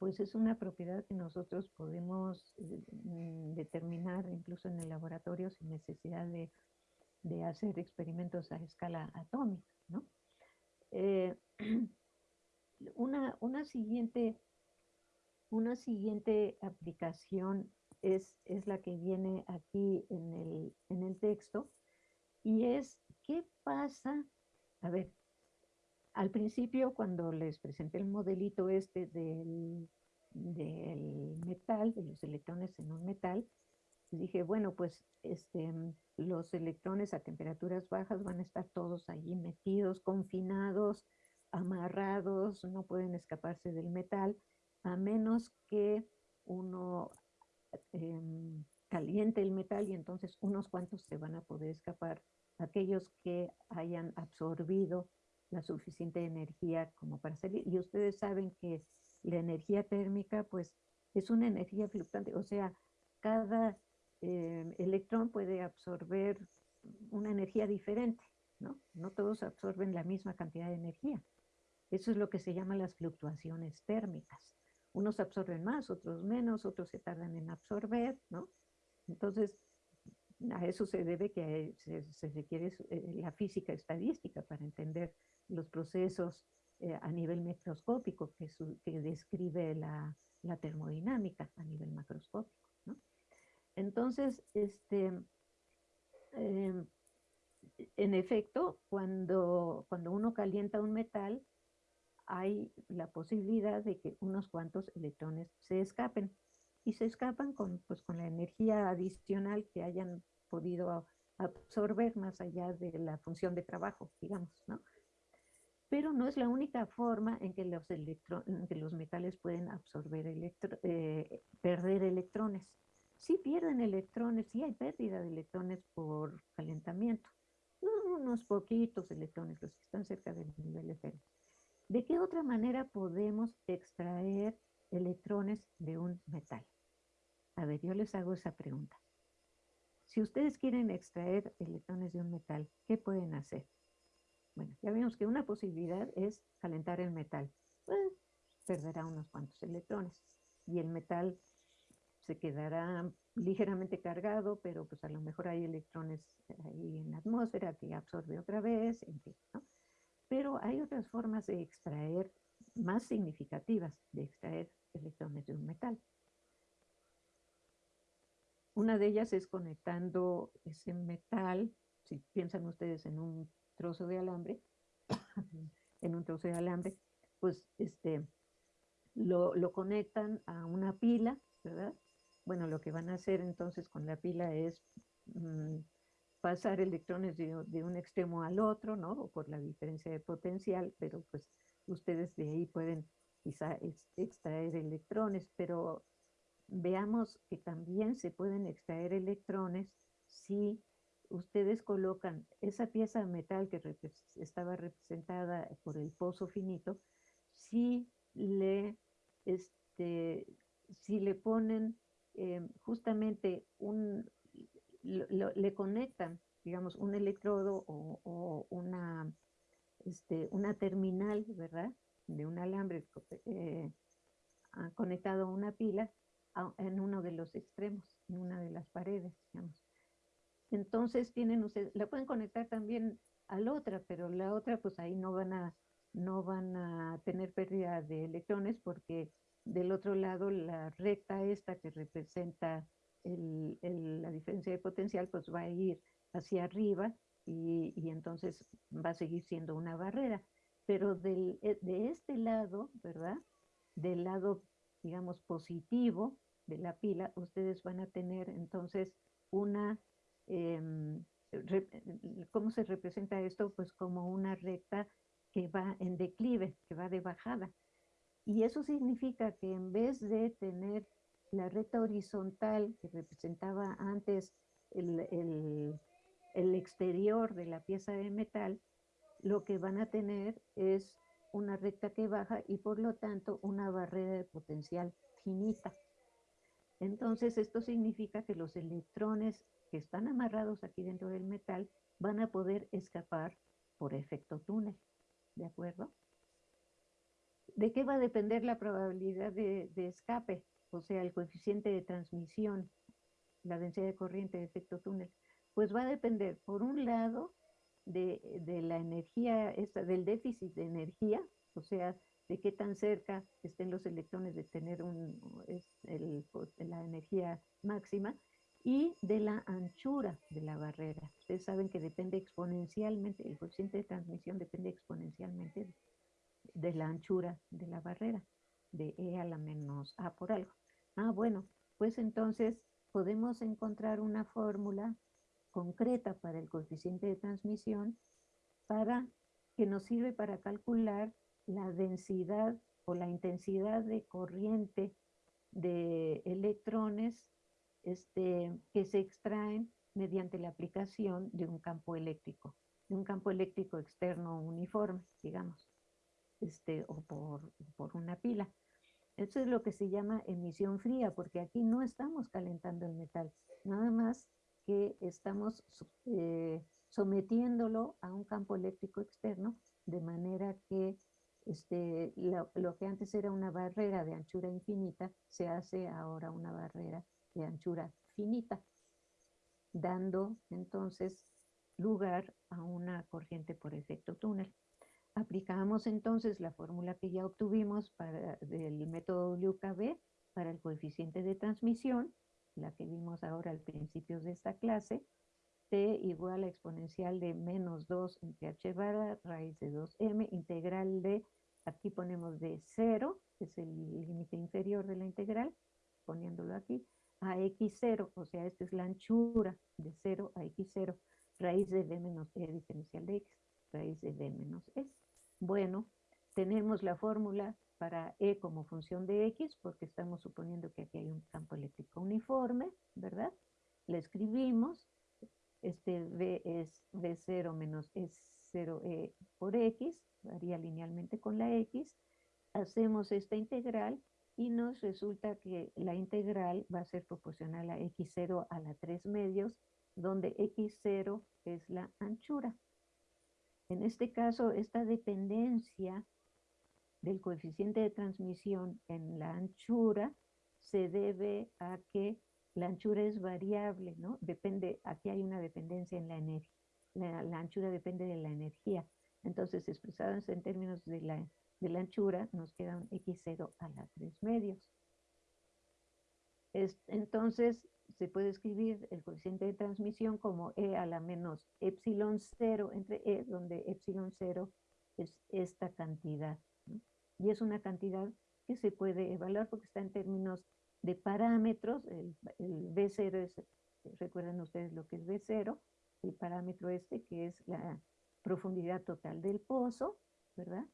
pues es una propiedad que nosotros podemos eh, mm, determinar incluso en el laboratorio sin necesidad de, hacer experimentos a escala atómica, ¿no? Eh, una, una, siguiente, una siguiente aplicación es, es la que viene aquí en el, en el texto y es qué pasa, a ver, al principio cuando les presenté el modelito este del, del metal, de los electrones en un metal, dije, bueno, pues este, los electrones a temperaturas bajas van a estar todos allí metidos, confinados, amarrados, no pueden escaparse del metal, a menos que uno em, caliente el metal y entonces unos cuantos se van a poder escapar, aquellos que hayan absorbido la suficiente energía como para salir. Y ustedes saben que la energía térmica, pues, es una energía fluctuante, o sea, cada eh, electrón puede absorber una energía diferente, ¿no? No todos absorben la misma cantidad de energía. Eso es lo que se llama las fluctuaciones térmicas. Unos absorben más, otros menos, otros se tardan en absorber, ¿no? Entonces, a eso se debe que se, requiere eh, la física estadística para entender los procesos eh, a nivel microscópico que, que describe la, la, termodinámica a nivel macroscópico. ¿no? Entonces, este, em, en efecto, cuando, cuando uno calienta un metal, hay la posibilidad de que unos cuantos electrones se escapen y se escapan con, pues, con la energía adicional que hayan podido absorber más allá de la función de trabajo, digamos, ¿no? Pero no es la única forma en que los, que los metales pueden absorber eh, perder electrones. Sí pierden electrones, sí hay pérdida de electrones por calentamiento. Unos poquitos electrones, los que están cerca del nivel de cero. ¿De qué otra manera podemos extraer electrones de un metal? A ver, yo les hago esa pregunta. Si ustedes quieren extraer electrones de un metal, ¿qué pueden hacer? Bueno, ya vimos que una posibilidad es calentar el metal. Perderá unos cuantos electrones y el metal se quedará ligeramente cargado, pero pues a lo mejor hay electrones ahí en la atmósfera que absorbe otra vez, en fin, ¿no? Pero hay otras formas de extraer, más significativas, de extraer electrones de un metal. Una de ellas es conectando ese metal, si piensan ustedes en un trozo de alambre, en un trozo de alambre, pues este, lo, lo, conectan a una pila, ¿verdad? Bueno, lo que van a hacer entonces con la pila es mm, pasar electrones de, un extremo al otro, ¿no? Por la diferencia de potencial, pero pues ustedes de ahí pueden quizá extraer electrones, pero veamos que también se pueden extraer electrones si ustedes colocan esa pieza de metal que estaba representada por el pozo finito, si le, este, si le ponen eh, justamente un, le conectan, digamos, un electrodo o, una, este, una terminal, ¿verdad? De un alambre eh, conectado a una pila en uno de los extremos, en una de las paredes, digamos. Entonces tienen ustedes, la pueden conectar también a la otra, pero la otra pues ahí no van a, no van a tener pérdida de electrones porque del otro lado la recta esta que representa la diferencia de potencial pues va a ir hacia arriba y, y, entonces va a seguir siendo una barrera. Pero del, eh, de este lado, ¿verdad? Del lado, digamos, positivo de la pila, ustedes van a tener entonces una, em, ¿cómo se representa esto? Pues como una recta que va en declive, que va de bajada. Y eso significa que en vez de tener la recta horizontal que representaba antes el, el, exterior de la pieza de metal, lo que van a tener es una recta que baja y por lo tanto una barrera de potencial finita. Entonces esto significa que los electrones que están amarrados aquí dentro del metal van a poder escapar por efecto túnel. ¿De acuerdo? ¿De qué va a depender la probabilidad de, de escape? O sea, el coeficiente de transmisión, la densidad de corriente de efecto túnel, pues va a depender, por un lado, de, de la energía, esta, del déficit de energía, o sea, de qué tan cerca estén los electrones de tener un, el, la energía máxima, y de la anchura de la barrera. Ustedes saben que depende exponencialmente, el coeficiente de transmisión depende exponencialmente de la anchura de la barrera, de E a la menos A por algo. Ah, bueno, pues entonces podemos encontrar una fórmula concreta para el coeficiente de transmisión para que nos sirve para calcular la densidad o la intensidad de corriente de electrones este, que se extraen mediante la aplicación de un campo eléctrico, de un campo eléctrico externo uniforme, digamos, este, o por, por una pila. Eso es lo que se llama emisión fría, porque aquí no estamos calentando el metal, nada más que estamos eh, sometiéndolo a un campo eléctrico externo, de manera que este, lo, que antes era una barrera de anchura infinita, se hace ahora una barrera de anchura finita, dando entonces lugar a una corriente por efecto túnel. Aplicamos entonces la fórmula que ya obtuvimos para, del método WKB para el coeficiente de transmisión, la que vimos ahora al principio de esta clase, T igual a exponencial de menos 2 entre h barra raíz de 2m, integral de, aquí ponemos de 0, que es el límite inferior de la integral, poniéndolo aquí, a x0, o sea, esta es la anchura de 0 a x0, raíz de b menos e diferencial de x, raíz de menos e. Bueno, tenemos la fórmula para e como función de x, porque estamos suponiendo que aquí hay un campo eléctrico uniforme, ¿verdad? La escribimos, este b es b0 menos e0e por x, varía linealmente con la x, hacemos esta integral y nos resulta que la integral va a ser proporcional a x0 a la 3 medios, donde x0 es la anchura. En este caso, esta dependencia del coeficiente de transmisión en la anchura se debe a que la anchura es variable, ¿no? Depende, aquí hay una dependencia en la energía. La, anchura depende de la energía. Entonces, expresadas en términos de la de la anchura, nos queda un x0 a la 3 medios. entonces, se puede escribir el coeficiente de transmisión como e a la menos epsilon 0 entre e, donde epsilon 0 es esta cantidad. Y es una cantidad que se puede evaluar porque está en términos de parámetros. El, el B0 es, recuerden ustedes lo que es B0, el parámetro este que es la profundidad total del pozo, ¿verdad?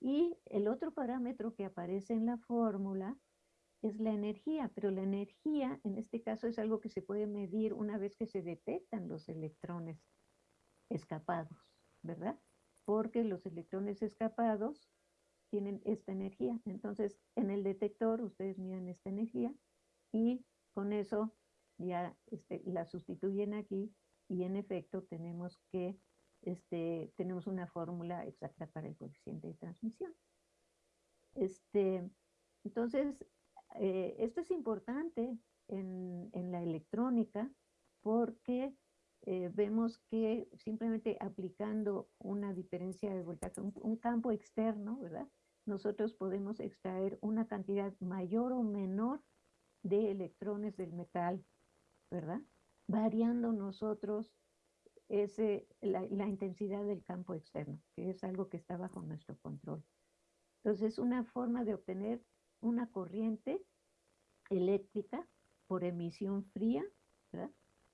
Y el otro parámetro que aparece en la fórmula es la energía, pero la energía en este caso es algo que se puede medir una vez que se detectan los electrones escapados, ¿verdad? Porque los electrones escapados tienen esta energía. Entonces, en el detector ustedes miden esta energía y con eso ya este, la sustituyen aquí y en efecto tenemos que este, tenemos una fórmula exacta para el coeficiente de transmisión. Este, entonces, eh, esto es importante en, la electrónica porque eh, vemos que simplemente aplicando una diferencia de voltaje, un, campo externo, ¿verdad? Nosotros podemos extraer una cantidad mayor o menor de electrones del metal, ¿verdad? Variando nosotros es la, la, intensidad del campo externo, que es algo que está bajo nuestro control. Entonces, es una forma de obtener una corriente eléctrica por emisión fría,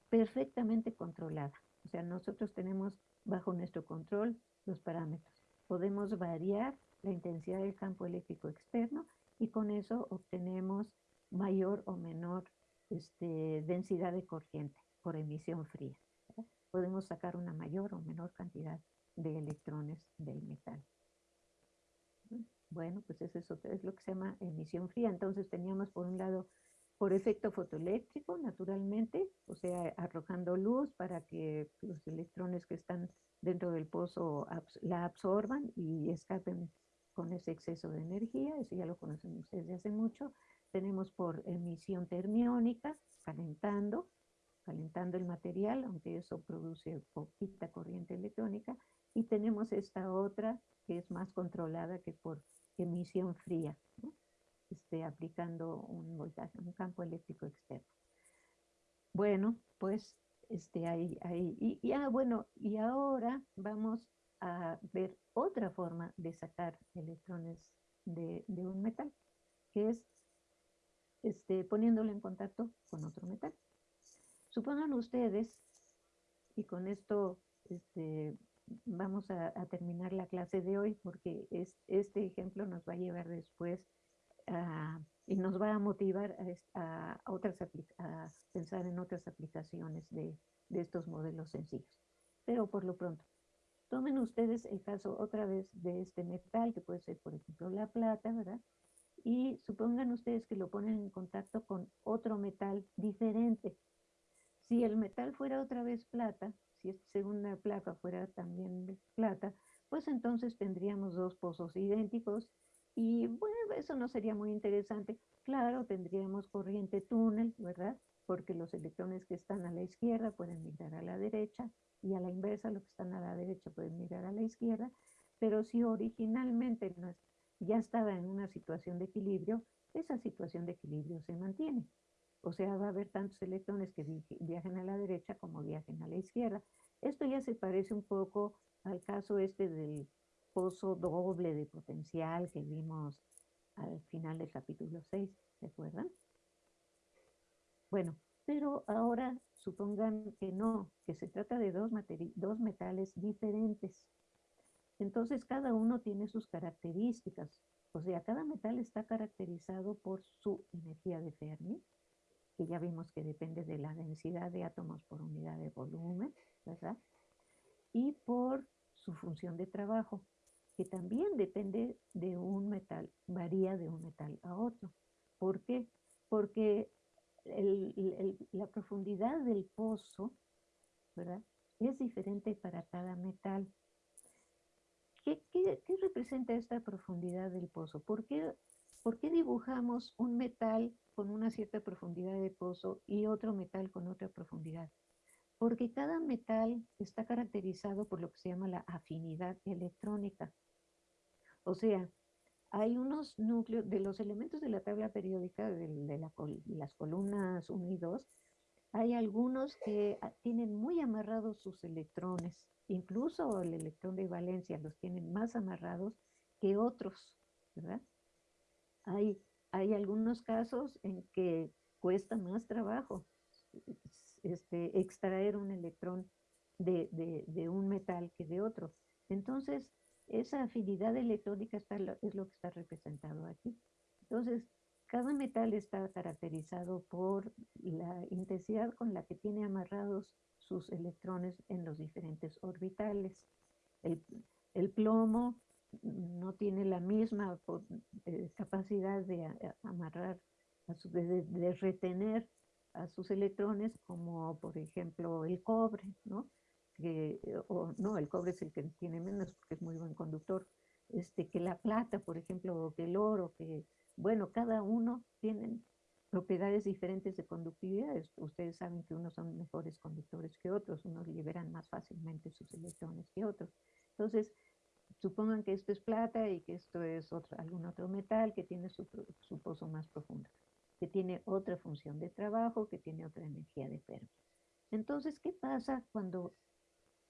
perfectamente controlada. O sea, nosotros tenemos bajo nuestro control los parámetros. Podemos variar la intensidad del campo eléctrico externo y con eso obtenemos mayor o menor este, densidad de corriente por emisión fría podemos sacar una mayor o menor cantidad de electrones del metal. Bueno, pues eso es lo que se llama emisión fría. Entonces teníamos por un lado por efecto fotoeléctrico, naturalmente, o sea, arrojando luz para que los electrones que están dentro del pozo la absorban y escapen con ese exceso de energía, eso ya lo conocen ustedes de hace mucho. Tenemos por emisión termiónica, calentando, calentando el material, aunque eso produce poquita corriente electrónica, y tenemos esta otra que es más controlada que por emisión fría, este, aplicando un voltaje, un campo eléctrico externo. Bueno, pues este, ahí, ahí. Y, ah, bueno, y ahora vamos a ver otra forma de sacar electrones de, de un metal, que es este, poniéndolo en contacto con otro metal. Supongan ustedes, y con esto este, vamos a, terminar la clase de hoy, porque es, este ejemplo nos va a llevar después y nos va a motivar a, otras a pensar en otras aplicaciones de, de estos modelos sencillos. Pero por lo pronto, tomen ustedes el caso otra vez de este metal, que puede ser, por ejemplo, la plata, ¿verdad? Y supongan ustedes que lo ponen en contacto con otro metal diferente. Si el metal fuera otra vez plata, si esta segunda placa fuera también plata, pues entonces tendríamos dos pozos idénticos y bueno, eso no sería muy interesante. Claro, tendríamos corriente túnel, ¿verdad? Porque los electrones que están a la izquierda pueden migrar a la derecha y a la inversa los que están a la derecha pueden migrar a la izquierda. Pero si originalmente ya estaba en una situación de equilibrio, esa situación de equilibrio se mantiene. O sea, va a haber tantos electrones que viajen a la derecha como viajen a la izquierda. Esto ya se parece un poco al caso este del pozo doble de potencial que vimos al final del capítulo 6, ¿se? Bueno, pero ahora supongan que no, que se trata de dos, dos metales diferentes. Entonces cada uno tiene sus características. O sea, cada metal está caracterizado por su energía de Fermi, que ya vimos que depende de la densidad de átomos por unidad de volumen, ¿verdad? Y por su función de trabajo, que también depende de un metal, varía de un metal a otro. ¿Por qué? Porque la profundidad del pozo, ¿verdad? Es diferente para cada metal. ¿Qué, representa esta profundidad del pozo? ¿Por qué, ¿Por qué dibujamos un metal con una cierta profundidad de pozo y otro metal con otra profundidad. Porque cada metal está caracterizado por lo que se llama la afinidad electrónica. O sea, hay unos núcleos de los elementos de la tabla periódica de, las columnas 1 y 2, hay algunos que ah, tienen muy amarrados sus electrones, incluso el electrón de valencia los tienen más amarrados que otros, ¿verdad? Hay hay algunos casos en que cuesta más trabajo este, extraer un electrón de, un metal que de otro. Entonces, esa afinidad electrónica está, es lo que está representado aquí. Entonces, cada metal está caracterizado por la intensidad con la que tiene amarrados sus electrones en los diferentes orbitales. El, el plomo no tiene la misma eh, capacidad de amarrar, de, retener a sus electrones como por ejemplo el cobre, ¿no? Que, o no, el cobre es el que tiene menos porque es muy buen conductor, este, que la plata, por ejemplo, o que el oro, que, bueno, cada uno tiene propiedades diferentes de conductividad. Ustedes saben que unos son mejores conductores que otros, unos liberan más fácilmente sus electrones que otros. Entonces, Supongan que esto es plata y que esto es otro, algún otro metal que tiene su, pozo más profundo, que tiene otra función de trabajo, que tiene otra energía de Fermi. Entonces, ¿qué pasa cuando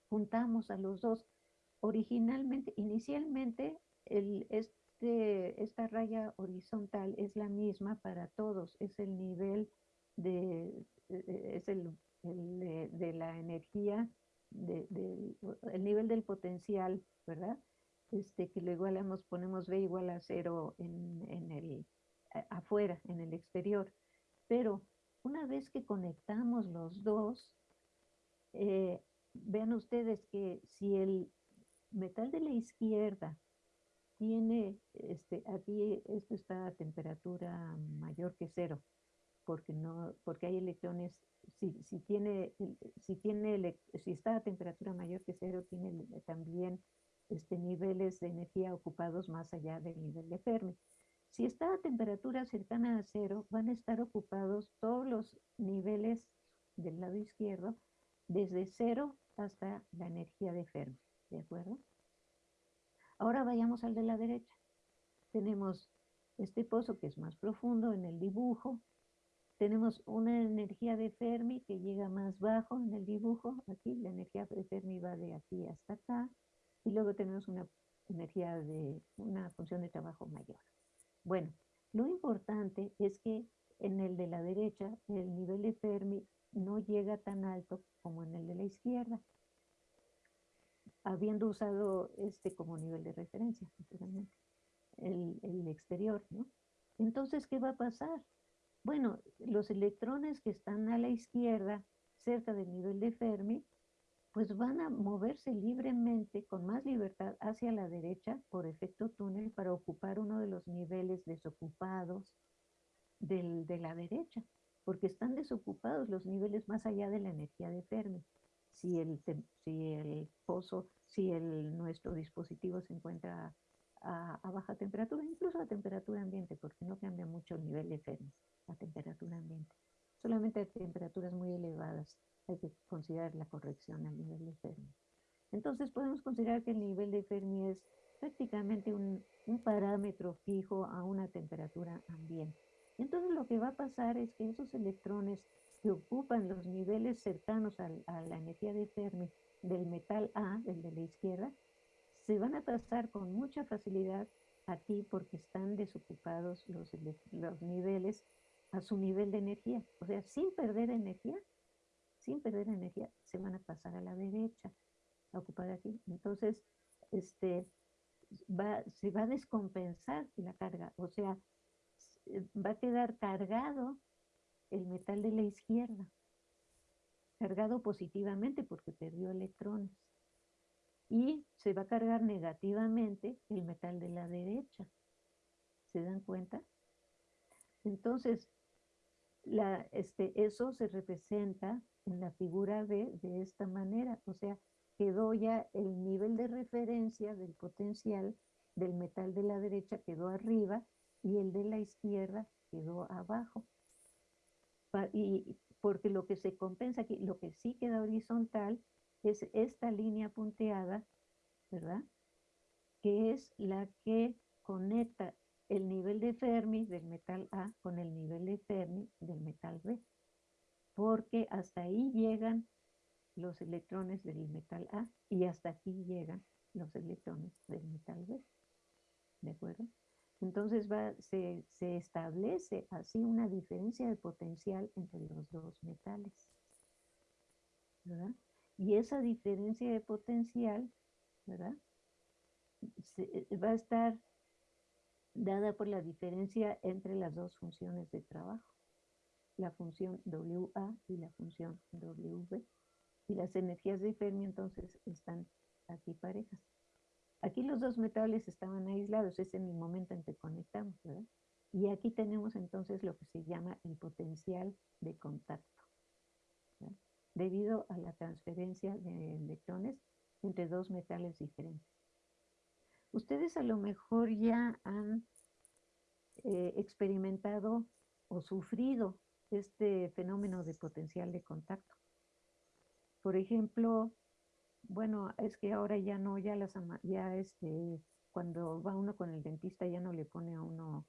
juntamos a los dos? Originalmente, inicialmente, el, este, esta raya horizontal es la misma para todos, es el nivel de, es el, de, la energía, el nivel del potencial, ¿verdad? Este, que lo igualamos, ponemos B igual a cero en, el, afuera, en el exterior. Pero una vez que conectamos los dos, eh, vean ustedes que si el metal de la izquierda tiene, este, aquí esto está a temperatura mayor que cero, porque no, porque hay electrones, si, si tiene, si tiene, si está a temperatura mayor que cero, tiene también este, niveles de energía ocupados más allá del nivel de Fermi. Si está a temperatura cercana a cero, van a estar ocupados todos los niveles del lado izquierdo, desde cero hasta la energía de Fermi, ¿de acuerdo? Ahora vayamos al de la derecha. Tenemos este pozo que es más profundo en el dibujo. Tenemos una energía de Fermi que llega más bajo en el dibujo. Aquí la energía de Fermi va de aquí hasta acá. Y luego tenemos una energía de una función de trabajo mayor. Bueno, lo importante es que en el de la derecha el nivel de Fermi no llega tan alto como en el de la izquierda, habiendo usado este como nivel de referencia, el, el exterior, ¿no? Entonces, ¿qué va a pasar? Bueno, los electrones que están a la izquierda, cerca del nivel de Fermi, pues van a moverse libremente, con más libertad, hacia la derecha por efecto túnel para ocupar uno de los niveles desocupados del, de la derecha, porque están desocupados los niveles más allá de la energía de Fermi. Si el, si el pozo, si el, nuestro dispositivo se encuentra a, a, baja temperatura, incluso a temperatura ambiente, porque no cambia mucho el nivel de Fermi a temperatura ambiente. Solamente a temperaturas muy elevadas hay que considerar la corrección al nivel de Fermi. Entonces podemos considerar que el nivel de Fermi es prácticamente un, un parámetro fijo a una temperatura ambiente. Entonces lo que va a pasar es que esos electrones que ocupan los niveles cercanos a, a la energía de Fermi del metal A, del de la izquierda, se van a pasar con mucha facilidad aquí porque están desocupados los, los niveles a su nivel de energía. O sea, sin perder energía, sin perder energía, se van a pasar a la derecha, a ocupar aquí. Entonces, este, va, se va a descompensar la carga, o sea, va a quedar cargado el metal de la izquierda, cargado positivamente porque perdió electrones. Y se va a cargar negativamente el metal de la derecha. ¿Se dan cuenta? Entonces, la, este, eso se representa en la figura B de esta manera, o sea, quedó ya el nivel de referencia del potencial del metal de la derecha quedó arriba y el de la izquierda quedó abajo. Y porque lo que se compensa aquí, lo que sí queda horizontal es esta línea punteada, ¿verdad? Que es la que conecta el nivel de Fermi del metal A con el nivel de Fermi del metal B porque hasta ahí llegan los electrones del metal A y hasta aquí llegan los electrones del metal B. ¿De acuerdo? Entonces va, se, se, establece así una diferencia de potencial entre los dos metales. ¿verdad? Y esa diferencia de potencial, ¿verdad? Va a estar dada por la diferencia entre las dos funciones de trabajo la función WA y la función WB. Y las energías de Fermi entonces están aquí parejas. Aquí los dos metales estaban aislados, es en el momento en que conectamos, ¿verdad? Y aquí tenemos entonces lo que se llama el potencial de contacto, ¿verdad? debido a la transferencia de electrones entre dos metales diferentes. Ustedes a lo mejor ya han eh, experimentado o sufrido este fenómeno de potencial de contacto. Por ejemplo, bueno, es que ahora ya no, ya las ya este, cuando va uno con el dentista ya no le pone a uno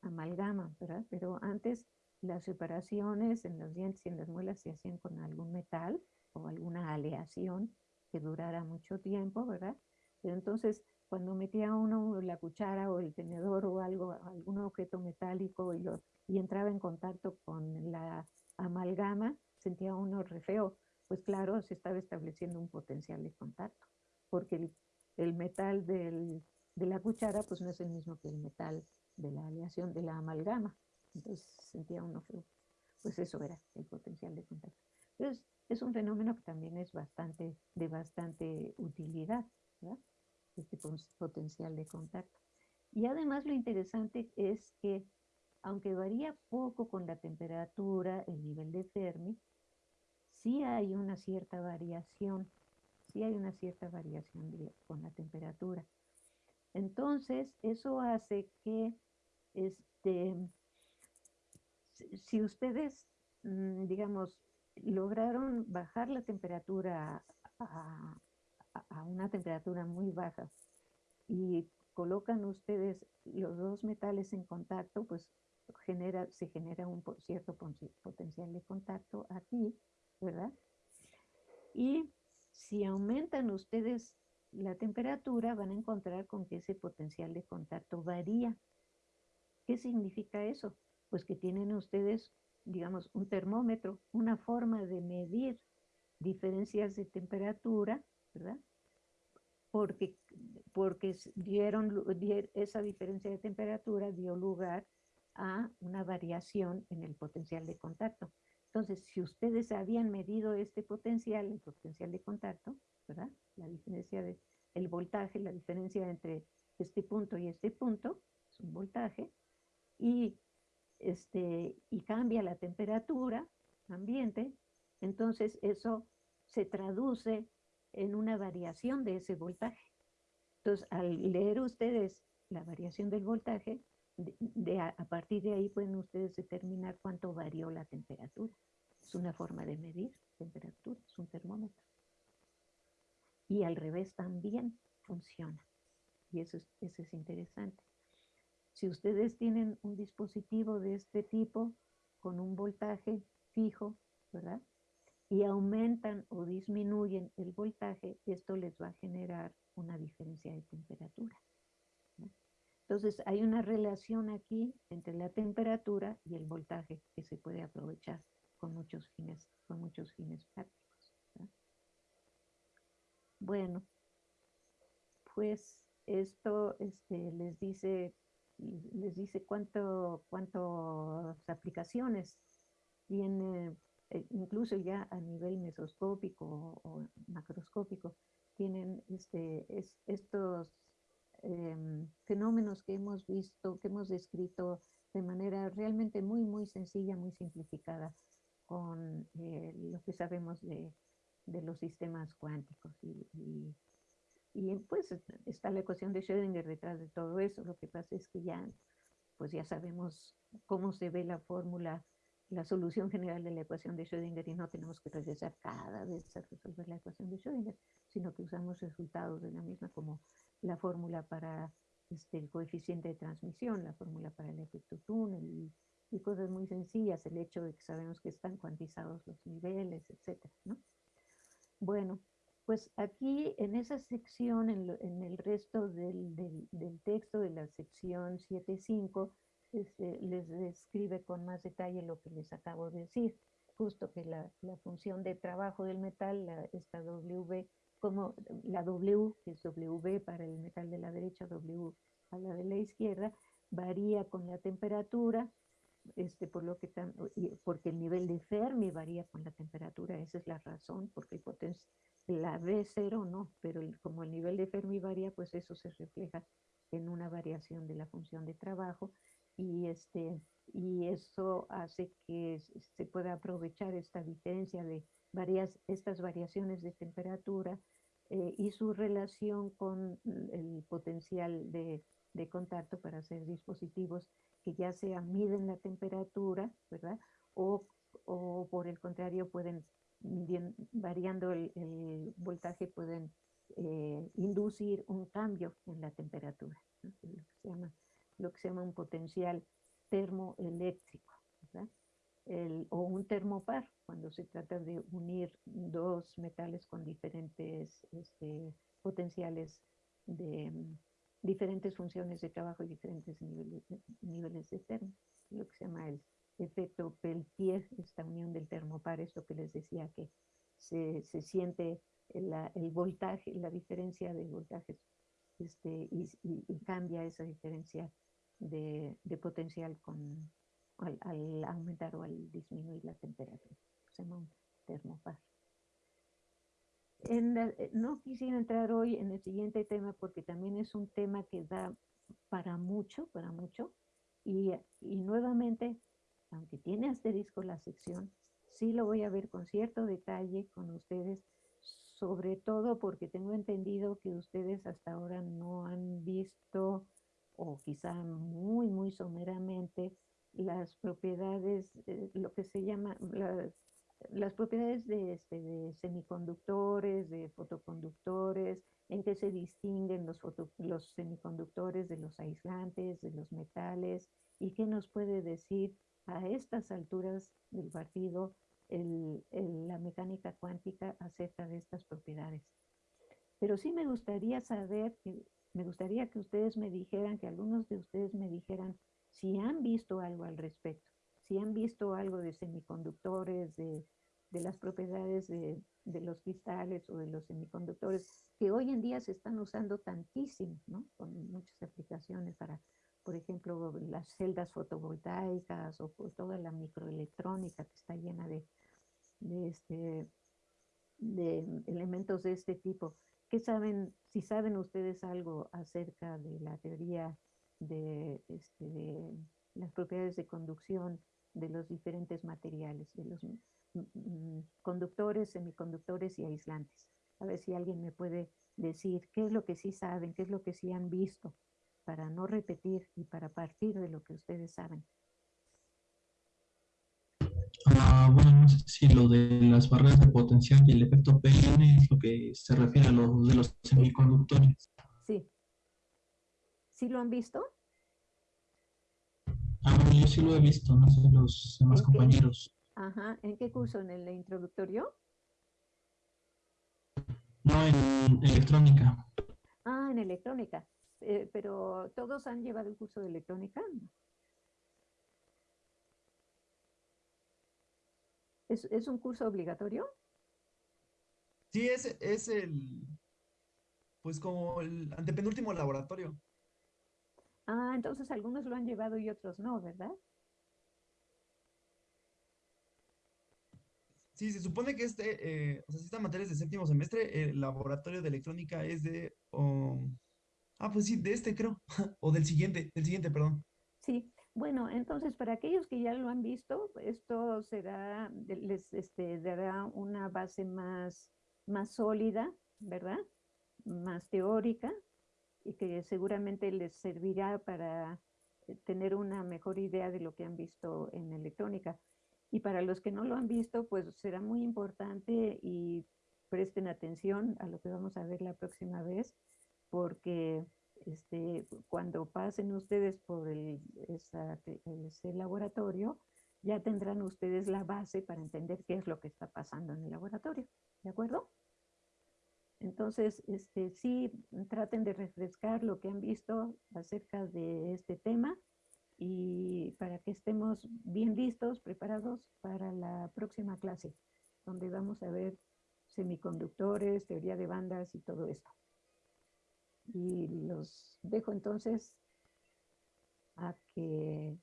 amalgama, ¿verdad? Pero antes las separaciones en los dientes y en las muelas se hacían con algún metal o alguna aleación que durara mucho tiempo, ¿verdad? Pero entonces cuando metía uno la cuchara o el tenedor o algo, algún objeto metálico y, lo, y entraba en contacto con la amalgama, sentía uno re feo. Pues claro, se estaba estableciendo un potencial de contacto, porque el, metal del, de la cuchara pues no es el mismo que el metal de la aleación de la amalgama. Entonces sentía uno feo. Pues eso era el potencial de contacto. Entonces es un fenómeno que también es bastante, de bastante utilidad. Este potencial de contacto. Y además lo interesante es que, aunque varía poco con la temperatura, el nivel de Fermi, sí hay una cierta variación, sí hay una cierta variación con la temperatura. Entonces, eso hace que, este, si ustedes, mm, digamos, lograron bajar la temperatura a, a, una temperatura muy baja y colocan ustedes los dos metales en contacto, pues genera, se genera un cierto potencial de contacto aquí, ¿verdad? Y si aumentan ustedes la temperatura, van a encontrar con que ese potencial de contacto varía. ¿Qué significa eso? Pues que tienen ustedes, digamos, un termómetro, una forma de medir diferencias de temperatura, ¿verdad? Porque, porque dieron, esa diferencia de temperatura dio lugar a una variación en el potencial de contacto. Entonces, si ustedes habían medido este potencial, el potencial de contacto, ¿verdad? La diferencia de el voltaje, la diferencia entre este punto y este punto, es un voltaje, y, este, y cambia la temperatura ambiente, entonces eso se traduce en una variación de ese voltaje. Entonces, al leer ustedes la variación del voltaje, de, a, partir de ahí pueden ustedes determinar cuánto varió la temperatura. Es una forma de medir temperatura, es un termómetro. Y al revés también funciona. Y eso eso es interesante. Si ustedes tienen un dispositivo de este tipo con un voltaje fijo, ¿verdad? Y aumentan o disminuyen el voltaje, esto les va a generar una diferencia de temperatura. Entonces hay una relación aquí entre la temperatura y el voltaje que se puede aprovechar con muchos fines, con muchos fines prácticos. Bueno, pues esto este, les dice les dice cuánto, cuántas aplicaciones tiene, eh, incluso ya a nivel mesoscópico o, macroscópico, tienen este, estos em, fenómenos que hemos visto, que hemos descrito de manera realmente muy, muy sencilla, muy simplificada con eh, lo que sabemos de, de, los sistemas cuánticos y y pues está la ecuación de Schrödinger detrás de todo eso. Lo que pasa es que ya, pues ya sabemos cómo se ve la fórmula, la solución general de la ecuación de Schrödinger y no tenemos que regresar cada vez a resolver la ecuación de Schrödinger, sino que usamos resultados de la misma como la fórmula para este, el coeficiente de transmisión, la fórmula para el efecto túnel y, cosas muy sencillas, el hecho de que sabemos que están cuantizados los niveles, etcétera, ¿no? Bueno, pues aquí en esa sección, en, el resto del, texto de la sección 7.5, este, les describe con más detalle lo que les acabo de decir, justo que la, función de trabajo del metal, la, esta W, como la W, que es W para el metal de la derecha, W a la de la izquierda, varía con la temperatura, este, por lo que porque el nivel de Fermi varía con la temperatura, esa es la razón, porque la B0 no, pero como el nivel de Fermi varía, pues eso se refleja en una variación de la función de trabajo y, este, y eso hace que se pueda aprovechar esta diferencia de varias, estas variaciones de temperatura eh, y su relación con el potencial de, de contacto para hacer dispositivos que ya sea miden la temperatura, ¿verdad? O, o por el contrario pueden, variando el, voltaje, pueden eh, inducir un cambio en la temperatura, lo, que se llama, lo que se llama un potencial termoeléctrico, o un termopar, cuando se trata de unir dos metales con diferentes este, potenciales de, diferentes funciones de trabajo y diferentes niveles, de termo, lo que se llama el efecto Peltier, esta unión del termopar, esto que les decía que se, siente el voltaje, la diferencia de voltajes este, y, cambia esa diferencia de, de potencial con, al, al, aumentar o al disminuir la temperatura. Se llama un termopar. Eh, no quisiera entrar hoy en el siguiente tema porque también es un tema que da para mucho, para mucho. Y, y nuevamente, aunque tiene asterisco la sección, sí lo voy a ver con cierto detalle con ustedes, sobre todo porque tengo entendido que ustedes hasta ahora no han visto, o quizá muy, muy someramente, las propiedades, eh, lo que se llama, las propiedades de, este, de semiconductores, de fotoconductores, en qué se distinguen los, los semiconductores de los aislantes, de los metales, y qué nos puede decir a estas alturas del partido la mecánica cuántica acerca de estas propiedades. Pero sí me gustaría saber, me gustaría que ustedes me dijeran, que algunos de ustedes me dijeran si han visto algo al respecto, si han visto algo de semiconductores, de, las propiedades de, los cristales o de los semiconductores, que hoy en día se están usando tantísimo, ¿no? Con muchas aplicaciones para, por ejemplo, las celdas fotovoltaicas o toda la microelectrónica que está llena de, de, este, de elementos de este tipo. ¿Qué saben, si saben ustedes algo acerca de la teoría de, este, de las propiedades de conducción de los diferentes materiales, de los mm, mm, conductores, semiconductores y aislantes? A ver si alguien me puede decir qué es lo que sí saben, qué es lo que sí han visto, para no repetir y para partir de lo que ustedes saben. Ah, bueno, no sé si lo de las barreras de potencial y el efecto PN es lo que se refiere a lo de los semiconductores. Sí. ¿Sí lo han visto? Ah, bueno, yo sí lo he visto, no sé los demás compañeros. Ajá, ¿en qué curso? ¿En el introductorio? No, en electrónica. Ah, en electrónica. Eh, pero ¿todos han llevado el curso de electrónica? ¿Es, un curso obligatorio? Sí, es, es el, pues como el antepenúltimo laboratorio. Ah, entonces algunos lo han llevado y otros no, ¿verdad? Sí, se supone que este, eh, o sea, si esta materia es de séptimo semestre, el laboratorio de electrónica es de, ah, pues sí, de este creo, o del siguiente, del siguiente, perdón. Sí, bueno, entonces para aquellos que ya lo han visto, esto será, les este, dará una base más, más sólida, ¿verdad? Más teórica y que seguramente les servirá para eh, tener una mejor idea de lo que han visto en electrónica. Y para los que no lo han visto, pues será muy importante y presten atención a lo que vamos a ver la próxima vez, porque este, cuando pasen ustedes por el, ese laboratorio, ya tendrán ustedes la base para entender qué es lo que está pasando en el laboratorio, ¿de acuerdo? Entonces, este, sí, traten de refrescar lo que han visto acerca de este tema y para que estemos bien listos, preparados para la próxima clase, donde vamos a ver semiconductores, teoría de bandas y todo esto. Y los dejo entonces a que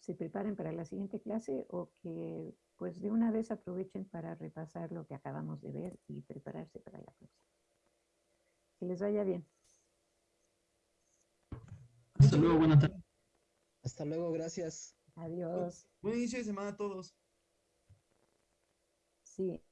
se preparen para la siguiente clase o que pues de una vez aprovechen para repasar lo que acabamos de ver y prepararse para la próxima. Que les vaya bien. Hasta luego, buenas tardes. Hasta luego, gracias. Adiós. Buen inicio de semana a todos. Sí.